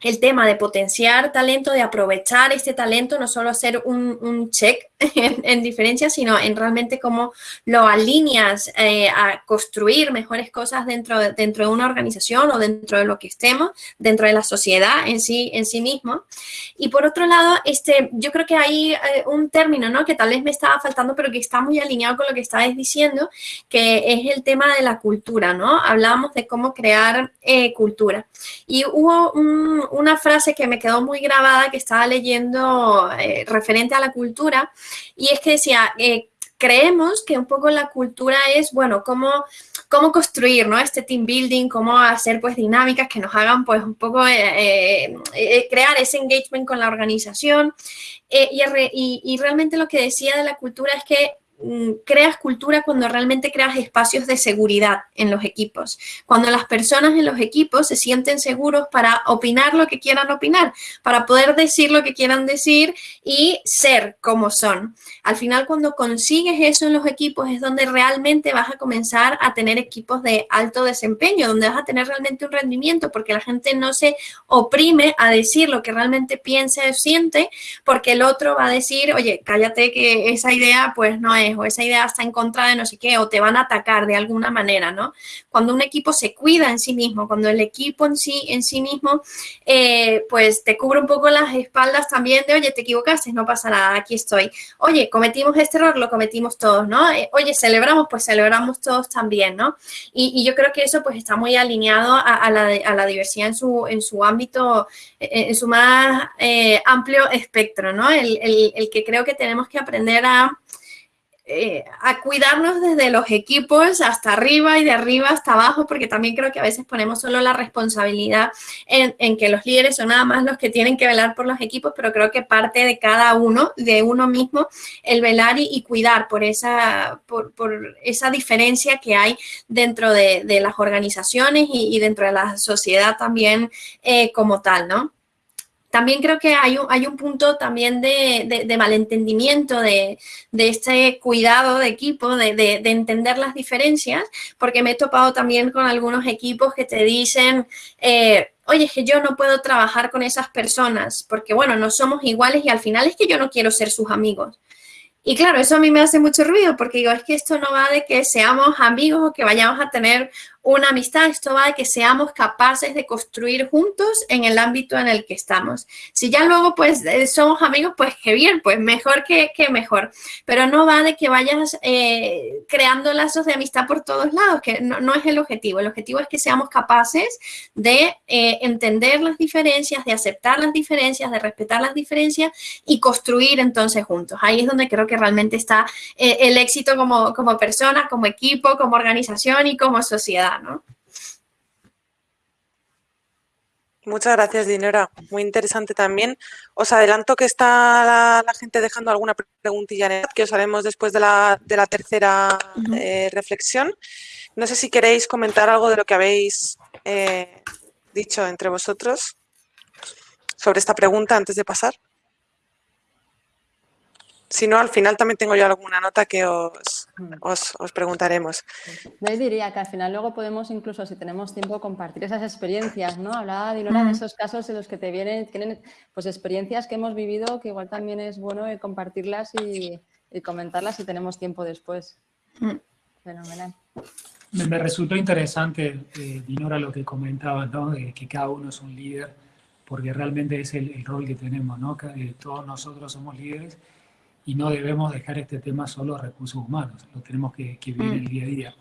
el tema de potenciar talento, de aprovechar este talento, no solo hacer un, check en, diferencia, sino en realmente cómo lo alineas eh, a construir mejores cosas dentro de, dentro de una organización o dentro de lo que estemos, dentro de la sociedad en sí, en sí mismo. Y por otro lado, este, yo creo que hay eh, un término ¿no? que tal vez me estaba faltando, pero que está muy alineado con lo que estabas diciendo, que es el tema de la cultura, ¿no? Hablábamos de cómo crear eh, cultura. Y hubo un, una frase que me quedó muy grabada que estaba leyendo eh, referente a la cultura y es que decía, eh, creemos que un poco la cultura es, bueno, cómo, cómo construir, ¿no? Este team building, cómo hacer pues dinámicas que nos hagan pues un poco eh, crear ese engagement con la organización. Y, realmente lo que decía de la cultura es que creas cultura cuando realmente creas espacios de seguridad en los equipos, cuando las personas en los equipos se sienten seguros para opinar lo que quieran opinar, para poder decir lo que quieran decir y ser como son. Al final, cuando consigues eso en los equipos es donde realmente vas a comenzar a tener equipos de alto desempeño, donde vas a tener realmente un rendimiento, porque la gente no se oprime a decir lo que realmente piensa o siente, porque el otro va a decir, oye, cállate que esa idea pues no es o esa idea está en contra de no sé qué o te van a atacar de alguna manera, ¿no? Cuando un equipo se cuida en sí mismo, cuando el equipo en sí, en sí mismo, eh, pues te cubre un poco las espaldas también de, oye, te equivocaste, no pasa nada, aquí estoy. Oye, cometimos este error, lo cometimos todos, ¿no? Eh, oye, celebramos, pues celebramos todos también, ¿no? Y, yo creo que eso pues está muy alineado a, la, diversidad en su, en su ámbito, en su más amplio espectro, ¿no? el, que creo que tenemos que aprender a, eh, a cuidarnos desde los equipos hasta arriba y de arriba hasta abajo, porque también creo que a veces ponemos solo la responsabilidad en, que los líderes son nada más los que tienen que velar por los equipos, pero creo que parte de cada uno, de uno mismo, el velar y, cuidar por esa, por, esa diferencia que hay dentro de, las organizaciones y, dentro de la sociedad también eh, como tal, ¿no? También creo que hay un, hay un punto también de, malentendimiento de, este cuidado de equipo, de, entender las diferencias, porque me he topado también con algunos equipos que te dicen, eh, oye, es que yo no puedo trabajar con esas personas, porque bueno, no somos iguales y al final es que yo no quiero ser sus amigos. Y claro, eso a mí me hace mucho ruido porque digo, es que esto no va de que seamos amigos o que vayamos a tener una amistad, esto va de que seamos capaces de construir juntos en el ámbito en el que estamos. Si ya luego pues eh, somos amigos, pues qué bien, pues mejor que, mejor. Pero no va de que vayas eh, creando lazos de amistad por todos lados, que no, es el objetivo. El objetivo es que seamos capaces de eh, entender las diferencias, de aceptar las diferencias, de respetar las diferencias y construir entonces juntos. Ahí es donde creo que realmente está el éxito como, como persona, como equipo, como organización y como sociedad. Muchas gracias, Dinora. Muy interesante también. Os adelanto que está la, gente dejando alguna preguntilla en el que os haremos después de la, tercera eh, reflexión. No sé si queréis comentar algo de lo que habéis eh, dicho entre vosotros sobre esta pregunta antes de pasar. Si no, al final también tengo yo alguna nota que os, mm. os, preguntaremos. Yo diría que al final luego podemos incluso, si tenemos tiempo, compartir esas experiencias, ¿no? Hablaba Dinora de esos casos en los que te vienen, tienen pues experiencias que hemos vivido que igual también es bueno compartirlas y, comentarlas si tenemos tiempo después. Mm. Fenomenal. Me, resultó interesante, eh, Dinora, lo que comentabas, ¿no? De que cada uno es un líder, porque realmente es el, rol que tenemos, ¿no? Que, todos nosotros somos líderes y no debemos dejar este tema solo a recursos humanos, lo tenemos que, que vivir el día a día.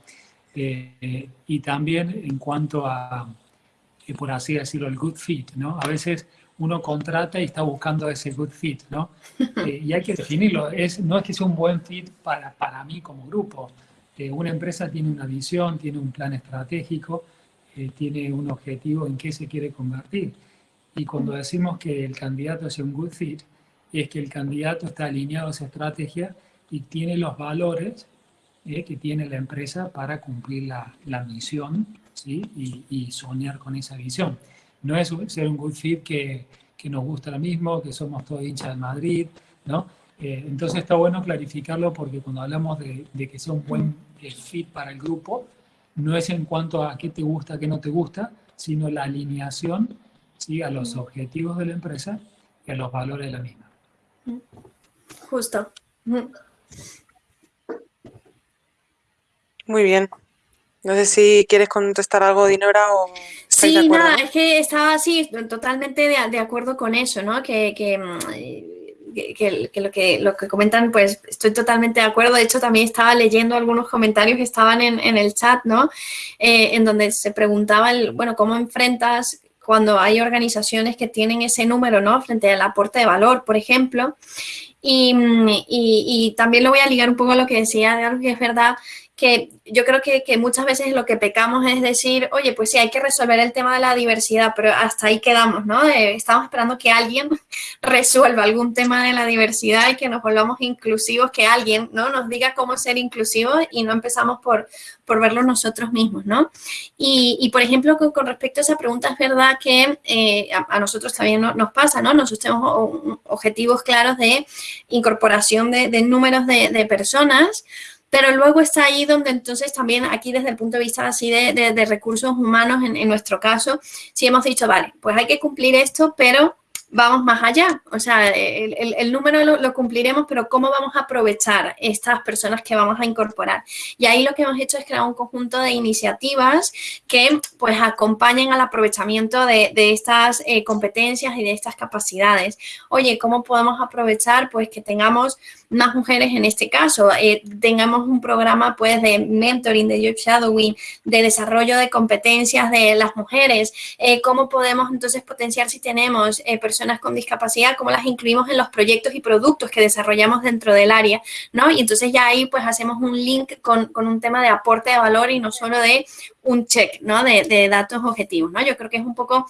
Eh, y también en cuanto a, eh, por así decirlo, el good fit, ¿no? A veces uno contrata y está buscando ese good fit, ¿no? Eh, y hay que definirlo, es, no es que sea un buen fit para, para mí como grupo. una empresa tiene una visión, tiene un plan estratégico, tiene un objetivo en qué se quiere convertir. Y cuando decimos que el candidato es un good fit, es que el candidato está alineado a esa estrategia y tiene los valores eh, que tiene la empresa para cumplir la, la misión ¿sí? y, y, soñar con esa visión. No es ser un good fit que, que nos gusta lo mismo, que somos todos hinchas de Madrid, ¿no? Eh, entonces está bueno clarificarlo porque cuando hablamos de, de que sea un buen eh, fit para el grupo, no es en cuanto a qué te gusta, qué no te gusta, sino la alineación ¿sí? a los objetivos de la empresa y a los valores de la misma. Justo. Muy bien. No sé si quieres contestar algo, Dinora, o... Sí, nada, es que estaba así totalmente de, acuerdo con eso, ¿no? Que, que, mm, lo que lo que comentan, pues estoy totalmente de acuerdo. De hecho, también estaba leyendo algunos comentarios que estaban en, en el chat, ¿no? Eh, en donde se preguntaba, el, bueno, ¿cómo enfrentas cuando hay organizaciones que tienen ese número, ¿no? Frente al aporte de valor, por ejemplo. Y, y, también lo voy a ligar un poco a lo que decía de algo que es verdad, que yo creo que, muchas veces lo que pecamos es decir, oye, pues sí, hay que resolver el tema de la diversidad, pero hasta ahí quedamos, ¿no? Eh, estamos esperando que alguien resuelva algún tema de la diversidad y que nos volvamos inclusivos, que alguien, ¿no? Nos diga cómo ser inclusivos y no empezamos por, por verlo nosotros mismos, ¿no? Y, por ejemplo, con, respecto a esa pregunta, es verdad que eh, a, nosotros también nos pasa, ¿no? Nosotros tenemos objetivos claros de incorporación de, números de, de personas, pero luego está ahí donde entonces también aquí desde el punto de vista así de, recursos humanos, en, nuestro caso, sí hemos dicho, vale, pues hay que cumplir esto, pero vamos más allá. O sea, el, número lo, cumpliremos, pero ¿cómo vamos a aprovechar estas personas que vamos a incorporar? Y ahí lo que hemos hecho es crear un conjunto de iniciativas que pues acompañen al aprovechamiento de, estas eh, competencias y de estas capacidades. Oye, ¿cómo podemos aprovechar pues que tengamos más mujeres en este caso, eh, tengamos un programa pues de mentoring, de job shadowing, de desarrollo de competencias de las mujeres, eh, cómo podemos entonces potenciar si tenemos eh, personas con discapacidad, cómo las incluimos en los proyectos y productos que desarrollamos dentro del área, ¿no? Y entonces ya ahí pues hacemos un link con, con un tema de aporte de valor y no solo de un check, ¿no? De, de datos objetivos, ¿no? Yo creo que es un poco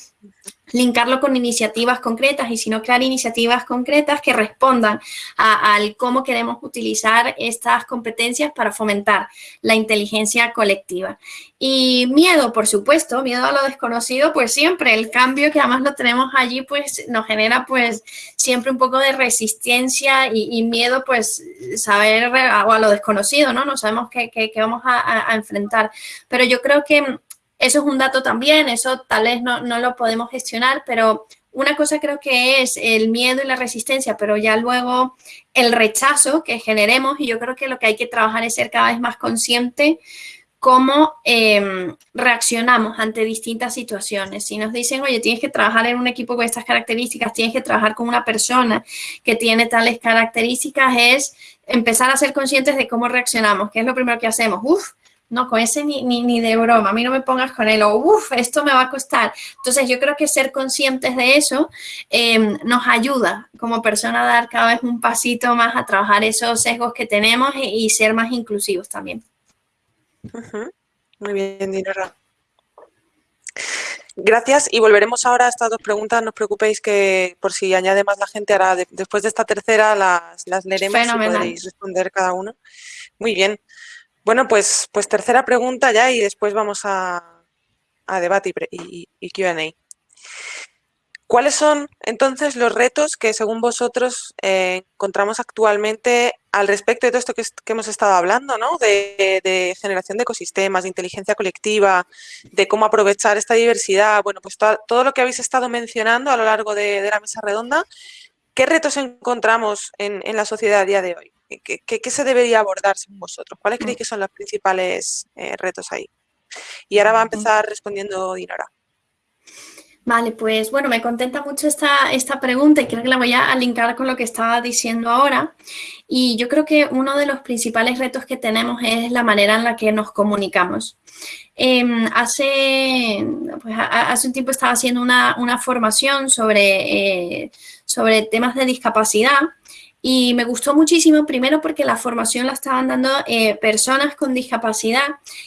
linkarlo con iniciativas concretas y si no crear iniciativas concretas que respondan al cómo queremos utilizar estas competencias para fomentar la inteligencia colectiva. Y miedo, por supuesto, miedo a lo desconocido, pues siempre el cambio que además lo tenemos allí, pues nos genera pues siempre un poco de resistencia y, miedo pues saber o a lo desconocido, ¿no? No sabemos qué, qué, vamos a, a enfrentar. Pero yo creo que eso es un dato también, eso tal vez no, lo podemos gestionar, pero una cosa creo que es el miedo y la resistencia, pero ya luego el rechazo que generemos y yo creo que lo que hay que trabajar es ser cada vez más consciente cómo em, reaccionamos ante distintas situaciones. Si nos dicen, oye, tienes que trabajar en un equipo con estas características, tienes que trabajar con una persona que tiene tales características, es empezar a ser conscientes de cómo reaccionamos, ¿Qué es lo primero que hacemos. Uf, no, con ese ni, ni, de broma, a mí no me pongas con él, o uff, esto me va a costar. Entonces yo creo que ser conscientes de eso em, nos ayuda como persona a dar cada vez un pasito más a trabajar esos sesgos que tenemos y, ser más inclusivos también. Muy bien, Dinora. Gracias y volveremos ahora a estas dos preguntas. No os preocupéis que por si añade más la gente, ahora después de esta tercera las, las leeremos y podréis responder cada uno. Muy bien. Bueno, pues, pues tercera pregunta ya y después vamos a, debate y, Q&A. ¿Cuáles son entonces los retos que según vosotros eh, encontramos actualmente al respecto de todo esto que, hemos estado hablando, ¿no? de, generación de ecosistemas, de inteligencia colectiva, de cómo aprovechar esta diversidad? Bueno, pues todo, lo que habéis estado mencionando a lo largo de, la mesa redonda, ¿qué retos encontramos en, en la sociedad a día de hoy? ¿Qué, se debería abordar según vosotros? ¿Cuáles creéis mm. que son los principales eh, retos ahí? Y ahora va a empezar respondiendo Dinora. Vale, pues bueno, me contenta mucho esta, esta pregunta y creo que la voy a linkar con lo que estaba diciendo ahora. Y yo creo que uno de los principales retos que tenemos es la manera en la que nos comunicamos. Em, hace, pues, hace un tiempo estaba haciendo una, formación sobre, eh, sobre temas de discapacidad y me gustó muchísimo, primero porque la formación la estaban dando eh, personas con discapacidad,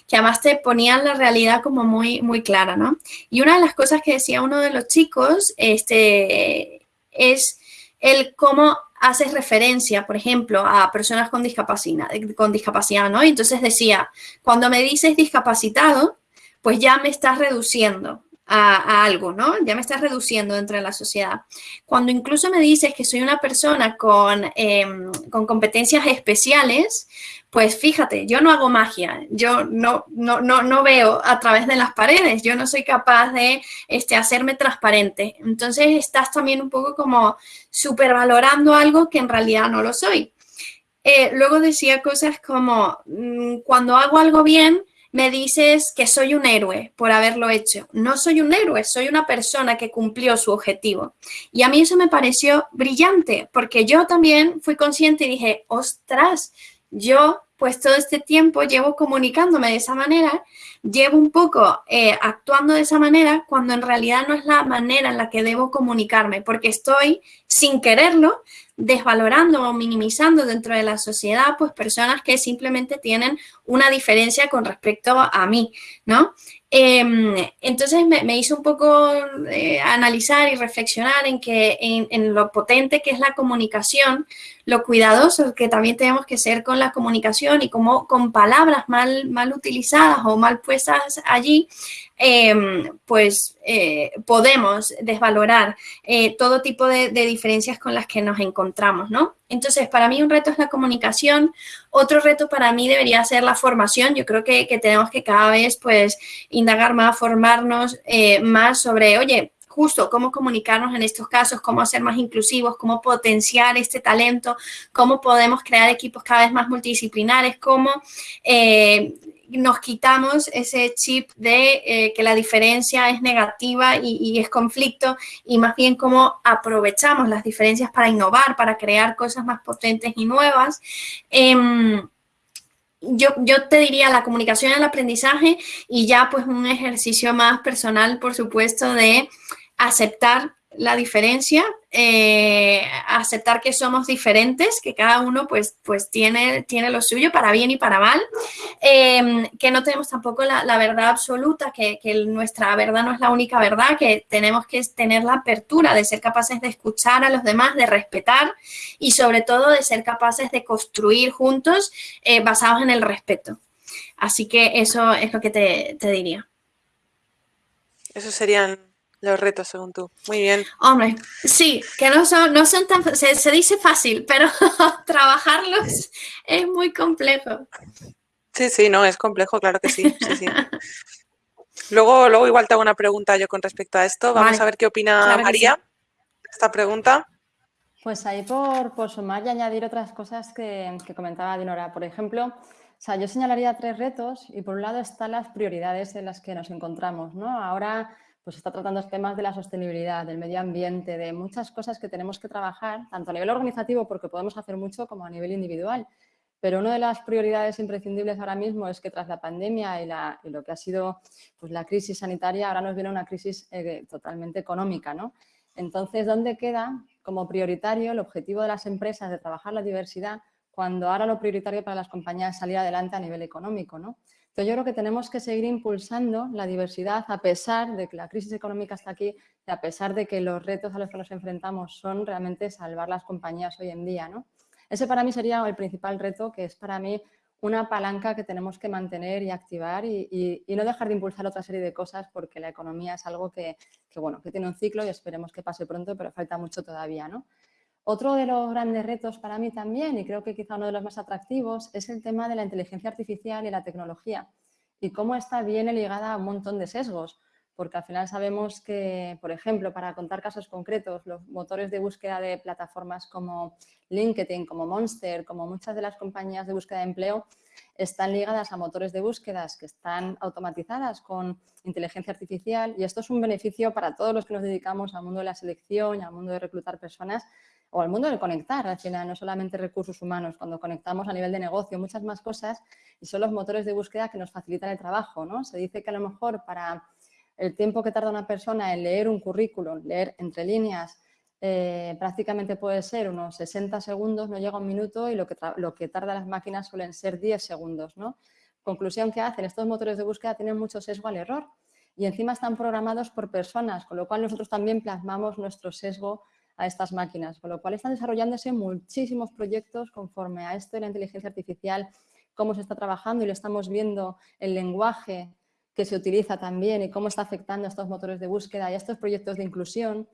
que además te ponían la realidad como muy, muy clara, ¿no? Y una de las cosas que decía uno de los chicos este, es el cómo haces referencia, por ejemplo, a personas con discapacidad, con discapacidad, ¿no? Y entonces decía, cuando me dices discapacitado, pues ya me estás reduciendo, a, algo, ¿no? Ya me estás reduciendo dentro de la sociedad. Cuando incluso me dices que soy una persona con, em, con competencias especiales, pues fíjate, yo no hago magia, yo no, no, no, no, veo a través de las paredes, yo no soy capaz de este, hacerme transparente. Entonces estás también un poco como supervalorando algo que en realidad no lo soy. Eh, luego decía cosas como, mm, cuando hago algo bien, me dices que soy un héroe por haberlo hecho. No soy un héroe, soy una persona que cumplió su objetivo. Y a mí eso me pareció brillante, porque yo también fui consciente y dije, ostras, yo pues todo este tiempo llevo comunicándome de esa manera, llevo un poco eh, actuando de esa manera, cuando en realidad no es la manera en la que debo comunicarme, porque estoy sin quererlo desvalorando o minimizando dentro de la sociedad, pues personas que simplemente tienen una diferencia con respecto a mí, ¿no? Em, entonces me, hizo un poco eh, analizar y reflexionar en, que, en, lo potente que es la comunicación, lo cuidadoso que también tenemos que ser con la comunicación y cómo con palabras mal, mal utilizadas o mal puestas allí, Em, pues eh, podemos desvalorar eh, todo tipo de, diferencias con las que nos encontramos, ¿no? Entonces, para mí un reto es la comunicación, otro reto para mí debería ser la formación. Yo creo que, tenemos que cada vez, pues, indagar más, formarnos eh, más sobre, oye, justo cómo comunicarnos en estos casos, cómo ser más inclusivos, cómo potenciar este talento, cómo podemos crear equipos cada vez más multidisciplinares, cómo nos quitamos ese chip de eh, que la diferencia es negativa y, es conflicto y más bien cómo aprovechamos las diferencias para innovar, para crear cosas más potentes y nuevas. Em, yo, yo, te diría la comunicación, el aprendizaje y ya pues un ejercicio más personal, por supuesto, de aceptar la diferencia, eh, aceptar que somos diferentes, que cada uno pues, pues tiene, tiene lo suyo para bien y para mal, em, que no tenemos tampoco la, verdad absoluta, que, nuestra verdad no es la única verdad, que tenemos que tener la apertura de ser capaces de escuchar a los demás, de respetar y sobre todo de ser capaces de construir juntos eh, basados en el respeto. Así que eso es lo que te, te diría. Esos serían los retos, según tú. Muy bien. Hombre, sí, que no son, no son tan... Se, se dice fácil, pero trabajarlos es muy complejo. Sí, sí, no, es complejo, claro que sí. luego, luego igual te hago una pregunta yo con respecto a esto. Vamos a ver qué opina María de esta pregunta. Pues ahí por, por, sumar y añadir otras cosas que, que comentaba Dinora. Por ejemplo, o sea, yo señalaría tres retos y por un lado están las prioridades en las que nos encontramos. ¿no? Ahora pues está tratando temas de la sostenibilidad, del medio ambiente, de muchas cosas que tenemos que trabajar, tanto a nivel organizativo, porque podemos hacer mucho, como a nivel individual. Pero una de las prioridades imprescindibles ahora mismo es que tras la pandemia y, lo que ha sido pues, la crisis sanitaria, ahora nos viene una crisis eh, totalmente económica. ¿no? Entonces, ¿dónde queda como prioritario el objetivo de las empresas de trabajar la diversidad cuando ahora lo prioritario para las compañías es salir adelante a nivel económico? ¿no? Entonces yo creo que tenemos que seguir impulsando la diversidad a pesar de que la crisis económica está aquí y a pesar de que los retos a los que nos enfrentamos son realmente salvar las compañías hoy en día. ¿no? Ese para mí sería el principal reto, que es para mí una palanca que tenemos que mantener y activar y, no dejar de impulsar otra serie de cosas porque la economía es algo que, que, bueno, que tiene un ciclo y esperemos que pase pronto, pero falta mucho todavía. ¿no? Otro de los grandes retos para mí también, y creo que quizá uno de los más atractivos, es el tema de la inteligencia artificial y la tecnología y cómo está bien ligada a un montón de sesgos, porque al final sabemos que, por ejemplo, para contar casos concretos, los motores de búsqueda de plataformas como LinkedIn, como Monster, como muchas de las compañías de búsqueda de empleo, están ligadas a motores de búsquedas que están automatizadas con inteligencia artificial y esto es un beneficio para todos los que nos dedicamos al mundo de la selección y al mundo de reclutar personas o al mundo de conectar, al final, no solamente recursos humanos, cuando conectamos a nivel de negocio, muchas más cosas, y son los motores de búsqueda que nos facilitan el trabajo, ¿no? Se dice que a lo mejor para el tiempo que tarda una persona en leer un currículum, leer entre líneas, eh, prácticamente puede ser unos 60 segundos, no llega un minuto, y lo que, lo que tarda las máquinas suelen ser 10 segundos, ¿no? Conclusión que hacen, estos motores de búsqueda tienen mucho sesgo al error, y encima están programados por personas, con lo cual nosotros también plasmamos nuestro sesgo a estas máquinas, con lo cual están desarrollándose muchísimos proyectos conforme a esto de la inteligencia artificial, cómo se está trabajando y lo estamos viendo el lenguaje que se utiliza también y cómo está afectando a estos motores de búsqueda y a estos proyectos de inclusión,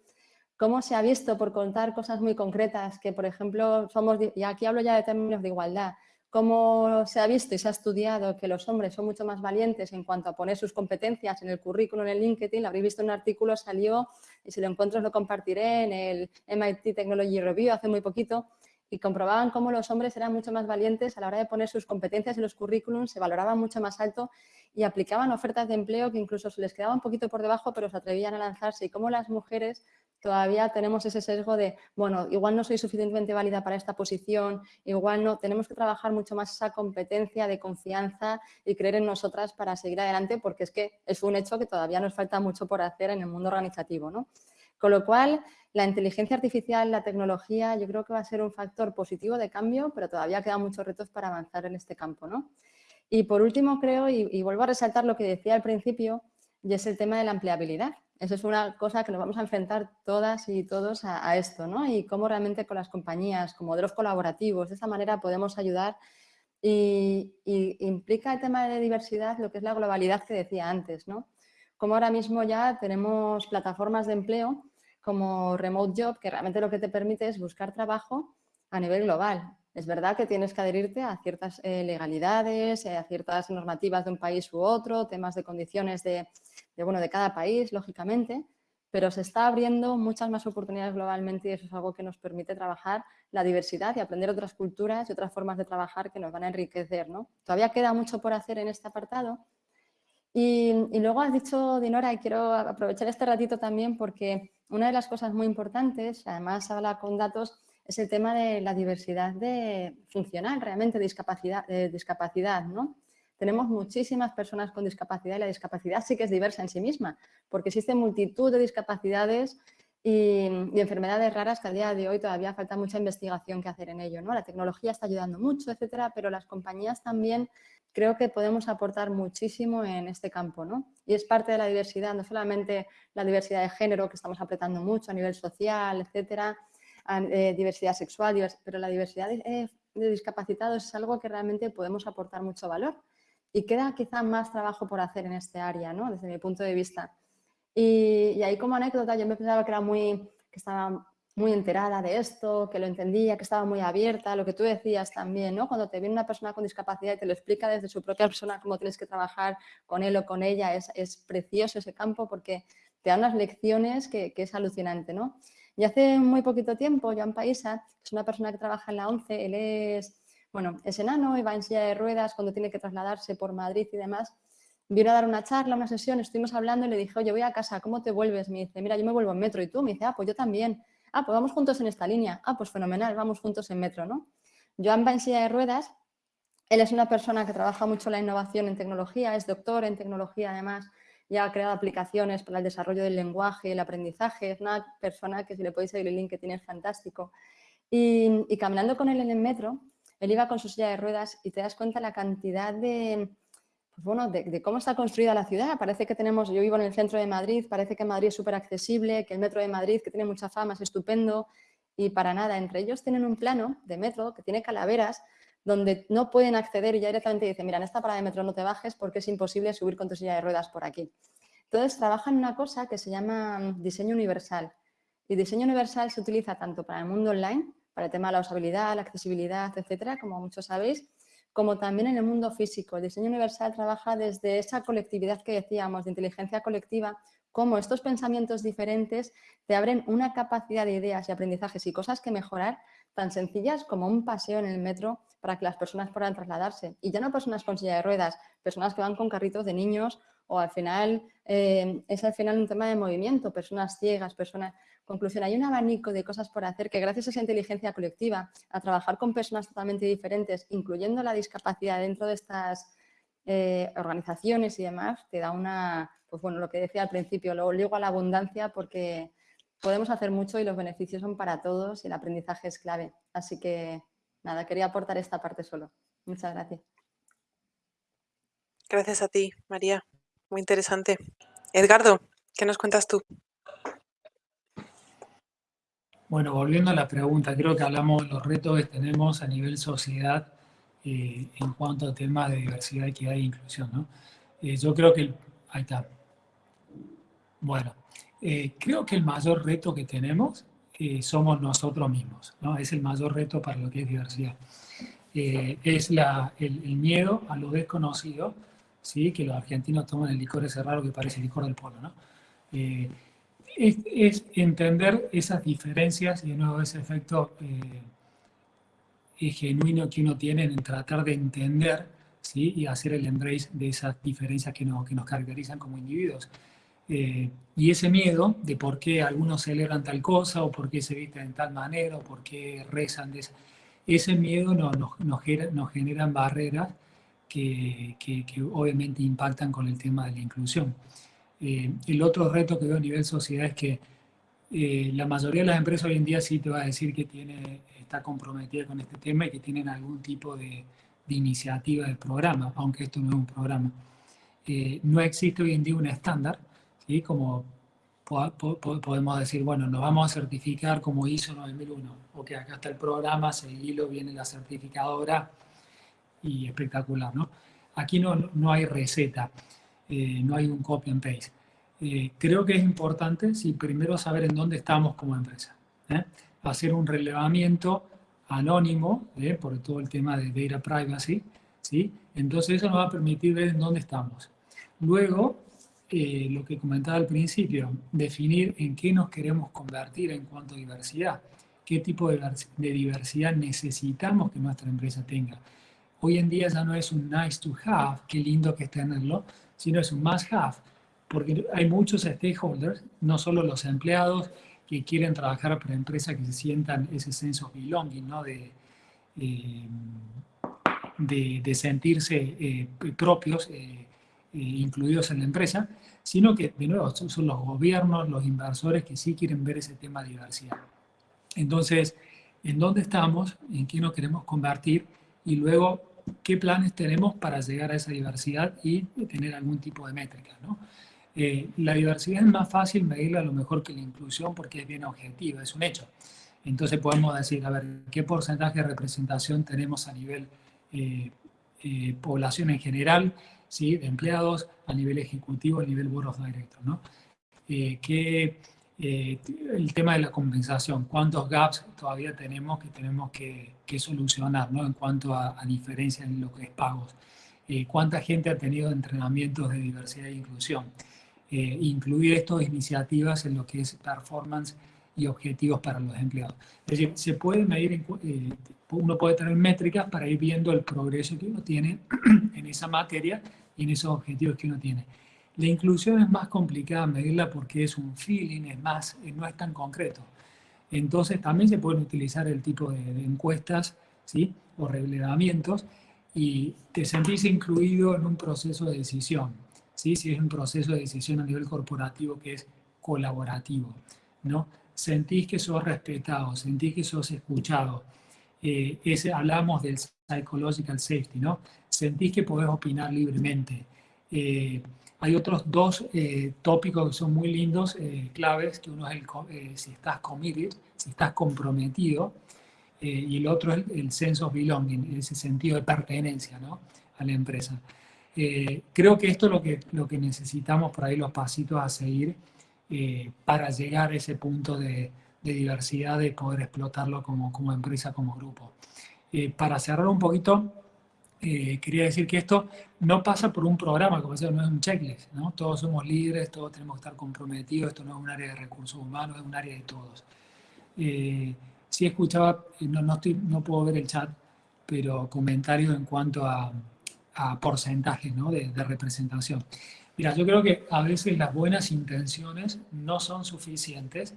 cómo se ha visto por contar cosas muy concretas que, por ejemplo, somos, y aquí hablo ya de términos de igualdad, cómo se ha visto y se ha estudiado que los hombres son mucho más valientes en cuanto a poner sus competencias en el currículum, en el LinkedIn, lo habréis visto en un artículo, salió, y si lo encuentro os lo compartiré en el MIT Technology Review hace muy poquito, y comprobaban cómo los hombres eran mucho más valientes a la hora de poner sus competencias en los currículums, se valoraban mucho más alto y aplicaban ofertas de empleo que incluso se les quedaba un poquito por debajo, pero se atrevían a lanzarse. Y cómo las mujeres todavía tenemos ese sesgo de, bueno, igual no soy suficientemente válida para esta posición, igual no, tenemos que trabajar mucho más esa competencia de confianza y creer en nosotras para seguir adelante, porque es que es un hecho que todavía nos falta mucho por hacer en el mundo organizativo, ¿no? Con lo cual, la inteligencia artificial, la tecnología, yo creo que va a ser un factor positivo de cambio, pero todavía quedan muchos retos para avanzar en este campo. ¿no? Y por último, creo, y, vuelvo a resaltar lo que decía al principio, y es el tema de la empleabilidad. Eso es una cosa que nos vamos a enfrentar todas y todos a, esto, ¿no? Y cómo realmente con las compañías, con modelos colaborativos, de esa manera podemos ayudar y, y, implica el tema de diversidad, lo que es la globalidad que decía antes, ¿no? Como ahora mismo ya tenemos plataformas de empleo como Remote Job, que realmente lo que te permite es buscar trabajo a nivel global. Es verdad que tienes que adherirte a ciertas eh, legalidades, eh, a ciertas normativas de un país u otro, temas de condiciones de, bueno, de cada país, lógicamente, pero se está abriendo muchas más oportunidades globalmente y eso es algo que nos permite trabajar la diversidad y aprender otras culturas y otras formas de trabajar que nos van a enriquecer. ¿no? Todavía queda mucho por hacer en este apartado. Y, y luego has dicho, Dinora, y quiero aprovechar este ratito también porque una de las cosas muy importantes, además habla con datos, es el tema de la diversidad de funcional, realmente discapacidad, de discapacidad, ¿no? Tenemos muchísimas personas con discapacidad y la discapacidad sí que es diversa en sí misma, porque existen multitud de discapacidades y, enfermedades raras que a día de hoy todavía falta mucha investigación que hacer en ello. ¿no? La tecnología está ayudando mucho, etcétera, pero las compañías también creo que podemos aportar muchísimo en este campo. ¿no? Y es parte de la diversidad, no solamente la diversidad de género que estamos apretando mucho a nivel social, etcétera, eh, diversidad sexual, pero la diversidad de, de discapacitados es algo que realmente podemos aportar mucho valor y queda quizá más trabajo por hacer en este área, ¿no? desde mi punto de vista. Y, ahí como anécdota yo me pensaba que era muy, que estaba muy enterada de esto, que lo entendía, que estaba muy abierta, lo que tú decías también, ¿no? Cuando te viene una persona con discapacidad y te lo explica desde su propia persona cómo tienes que trabajar con él o con ella, es, es precioso ese campo porque te da unas lecciones que, es alucinante, ¿no? Y hace muy poquito tiempo, Joan Paisa, es una persona que trabaja en la ONCE, él es bueno, es enano y va en silla de ruedas cuando tiene que trasladarse por Madrid y demás. Vino a dar una charla, una sesión, estuvimos hablando y le dije, oye, voy a casa, ¿cómo te vuelves? Me dice, mira, yo me vuelvo en metro. ¿Y tú? Me dice, ah, pues yo también. Ah, pues vamos juntos en esta línea. Ah, pues fenomenal, vamos juntos en metro, ¿no? Joan va en silla de ruedas. Él es una persona que trabaja mucho la innovación en tecnología, es doctor en tecnología además, ya ha creado aplicaciones para el desarrollo del lenguaje, el aprendizaje, es una persona que si le podéis seguir el link que tiene es fantástico. Y, y caminando con él en el metro, él iba con su silla de ruedas y te das cuenta la cantidad de, pues bueno, de, cómo está construida la ciudad. Parece que tenemos, yo vivo en el centro de Madrid, parece que Madrid es súper accesible, que el metro de Madrid, que tiene mucha fama, es estupendo y para nada. Entre ellos tienen un plano de metro que tiene calaveras donde no pueden acceder y ya directamente dicen, mira, en esta parada de metro no te bajes porque es imposible subir con tu silla de ruedas por aquí. Entonces trabajan en una cosa que se llama diseño universal. Y diseño universal se utiliza tanto para el mundo online para el tema de la usabilidad, la accesibilidad, etcétera, como muchos sabéis, como también en el mundo físico. El diseño universal trabaja desde esa colectividad que decíamos, de inteligencia colectiva, cómo estos pensamientos diferentes te abren una capacidad de ideas y aprendizajes y cosas que mejorar tan sencillas como un paseo en el metro para que las personas puedan trasladarse. Y ya no personas con silla de ruedas, personas que van con carritos de niños o al final eh, es al final un tema de movimiento, personas ciegas, personas... Conclusión, hay un abanico de cosas por hacer que gracias a esa inteligencia colectiva, a trabajar con personas totalmente diferentes, incluyendo la discapacidad dentro de estas eh, organizaciones y demás, te da una, pues bueno, lo que decía al principio, lo ligo a la abundancia porque podemos hacer mucho y los beneficios son para todos y el aprendizaje es clave. Así que, nada, quería aportar esta parte solo. Muchas gracias. Gracias a ti, María. Muy interesante. Edgardo, ¿qué nos cuentas tú? Bueno, volviendo a la pregunta, creo que hablamos de los retos que tenemos a nivel sociedad eh, en cuanto a temas de diversidad, equidad e inclusión. ¿no? Eh, yo creo que... está. Bueno, eh, creo que el mayor reto que tenemos somos nosotros mismos. ¿no? Es el mayor reto para lo que es diversidad. es la, el, el, miedo a lo desconocido, ¿sí? que los argentinos toman el licor ese raro que parece el licor del polo. ¿no? Es, entender esas diferencias y de nuevo ese efecto eh, genuino que uno tiene en tratar de entender ¿sí? y hacer el embrace de esas diferencias que, que nos caracterizan como individuos. Eh, y ese miedo de por qué algunos celebran tal cosa, o por qué se visten de tal manera, o por qué rezan de esa, ese miedo nos, nos, nos, generan barreras que, que obviamente impactan con el tema de la inclusión. Eh, el otro reto que veo a nivel sociedad es que eh, la mayoría de las empresas hoy en día sí te va a decir que tiene, está comprometida con este tema y que tienen algún tipo de, iniciativa de programa, aunque esto no es un programa. Eh, no existe hoy en día un estándar, ¿sí? como podemos decir, bueno, nos vamos a certificar como ISO 9001, ok, acá está el programa, seguilo, viene la certificadora y espectacular, ¿no? Aquí no, no hay receta. Eh, no hay un copy and paste. Eh, creo que es importante, sí, primero saber en dónde estamos como empresa. ¿eh? Hacer un relevamiento anónimo, por todo el tema de data privacy, ¿sí? Entonces eso nos va a permitir ver en dónde estamos. Luego, lo que comentaba al principio, definir en qué nos queremos convertir en cuanto a diversidad, qué tipo de, diversidad necesitamos que nuestra empresa tenga. Hoy en día ya no es un nice to have, qué lindo que es tenerlo, sino es un must have, porque hay muchos stakeholders, no solo los empleados que quieren trabajar para empresas que se sientan ese sense of belonging, ¿no? de, eh, de, sentirse eh, propios, incluidos en la empresa, sino que, de nuevo, son los gobiernos, los inversores que sí quieren ver ese tema de diversidad. Entonces, ¿en dónde estamos? ¿En qué nos queremos convertir? Y luego, ¿qué planes tenemos para llegar a esa diversidad y tener algún tipo de métrica? ¿no? Eh, la diversidad es más fácil medirla a lo mejor que la inclusión porque es bien objetiva, es un hecho. Entonces podemos decir, a ver, ¿qué porcentaje de representación tenemos a nivel eh, eh, población en general? ¿sí? de empleados a nivel ejecutivo, a nivel board of directors. ¿no? Eh, que, eh, el tema de la compensación, cuántos gaps todavía tenemos que tenemos que, que solucionar ¿no? en cuanto a, a, diferencia en lo que es pagos. Eh, cuánta gente ha tenido entrenamientos de diversidad e inclusión. incluir estas iniciativas en lo que es performance y objetivos para los empleados. Es decir, se puede medir, uno puede tener métricas para ir viendo el progreso que uno tiene en esa materia y en esos objetivos que uno tiene. La inclusión es más complicada medirla porque es un feeling, es más, eh, no es tan concreto. Entonces también se pueden utilizar el tipo de, encuestas ¿sí? o relevamientos y te sentís incluido en un proceso de decisión. ¿sí? Si es un proceso de decisión a nivel corporativo que es colaborativo. ¿no? Sentís que sos respetado, sentís que sos escuchado. Eh, ese, hablamos del psychological safety, ¿no? Sentís que podés opinar libremente. Eh, hay otros dos eh, tópicos que son muy lindos, eh, claves, que uno es el, si estás committed, si estás comprometido, y el otro es el, sense of belonging, ese sentido de pertenencia ¿no? a la empresa. creo que esto es lo que, lo que necesitamos por ahí, los pasitos a seguir para llegar a ese punto de, de diversidad, de poder explotarlo como, como empresa, como grupo. Eh, para cerrar un poquito, eh, quería decir que esto no pasa por un programa, como decía, no es un checklist, ¿no? Todos somos líderes, todos tenemos que estar comprometidos, esto no es un área de recursos humanos, es un área de todos. Eh, sí escuchaba, no, no, estoy, no puedo ver el chat, pero comentarios en cuanto a, a porcentajes ¿no? de, de, representación. Mira, yo creo que a veces las buenas intenciones no son suficientes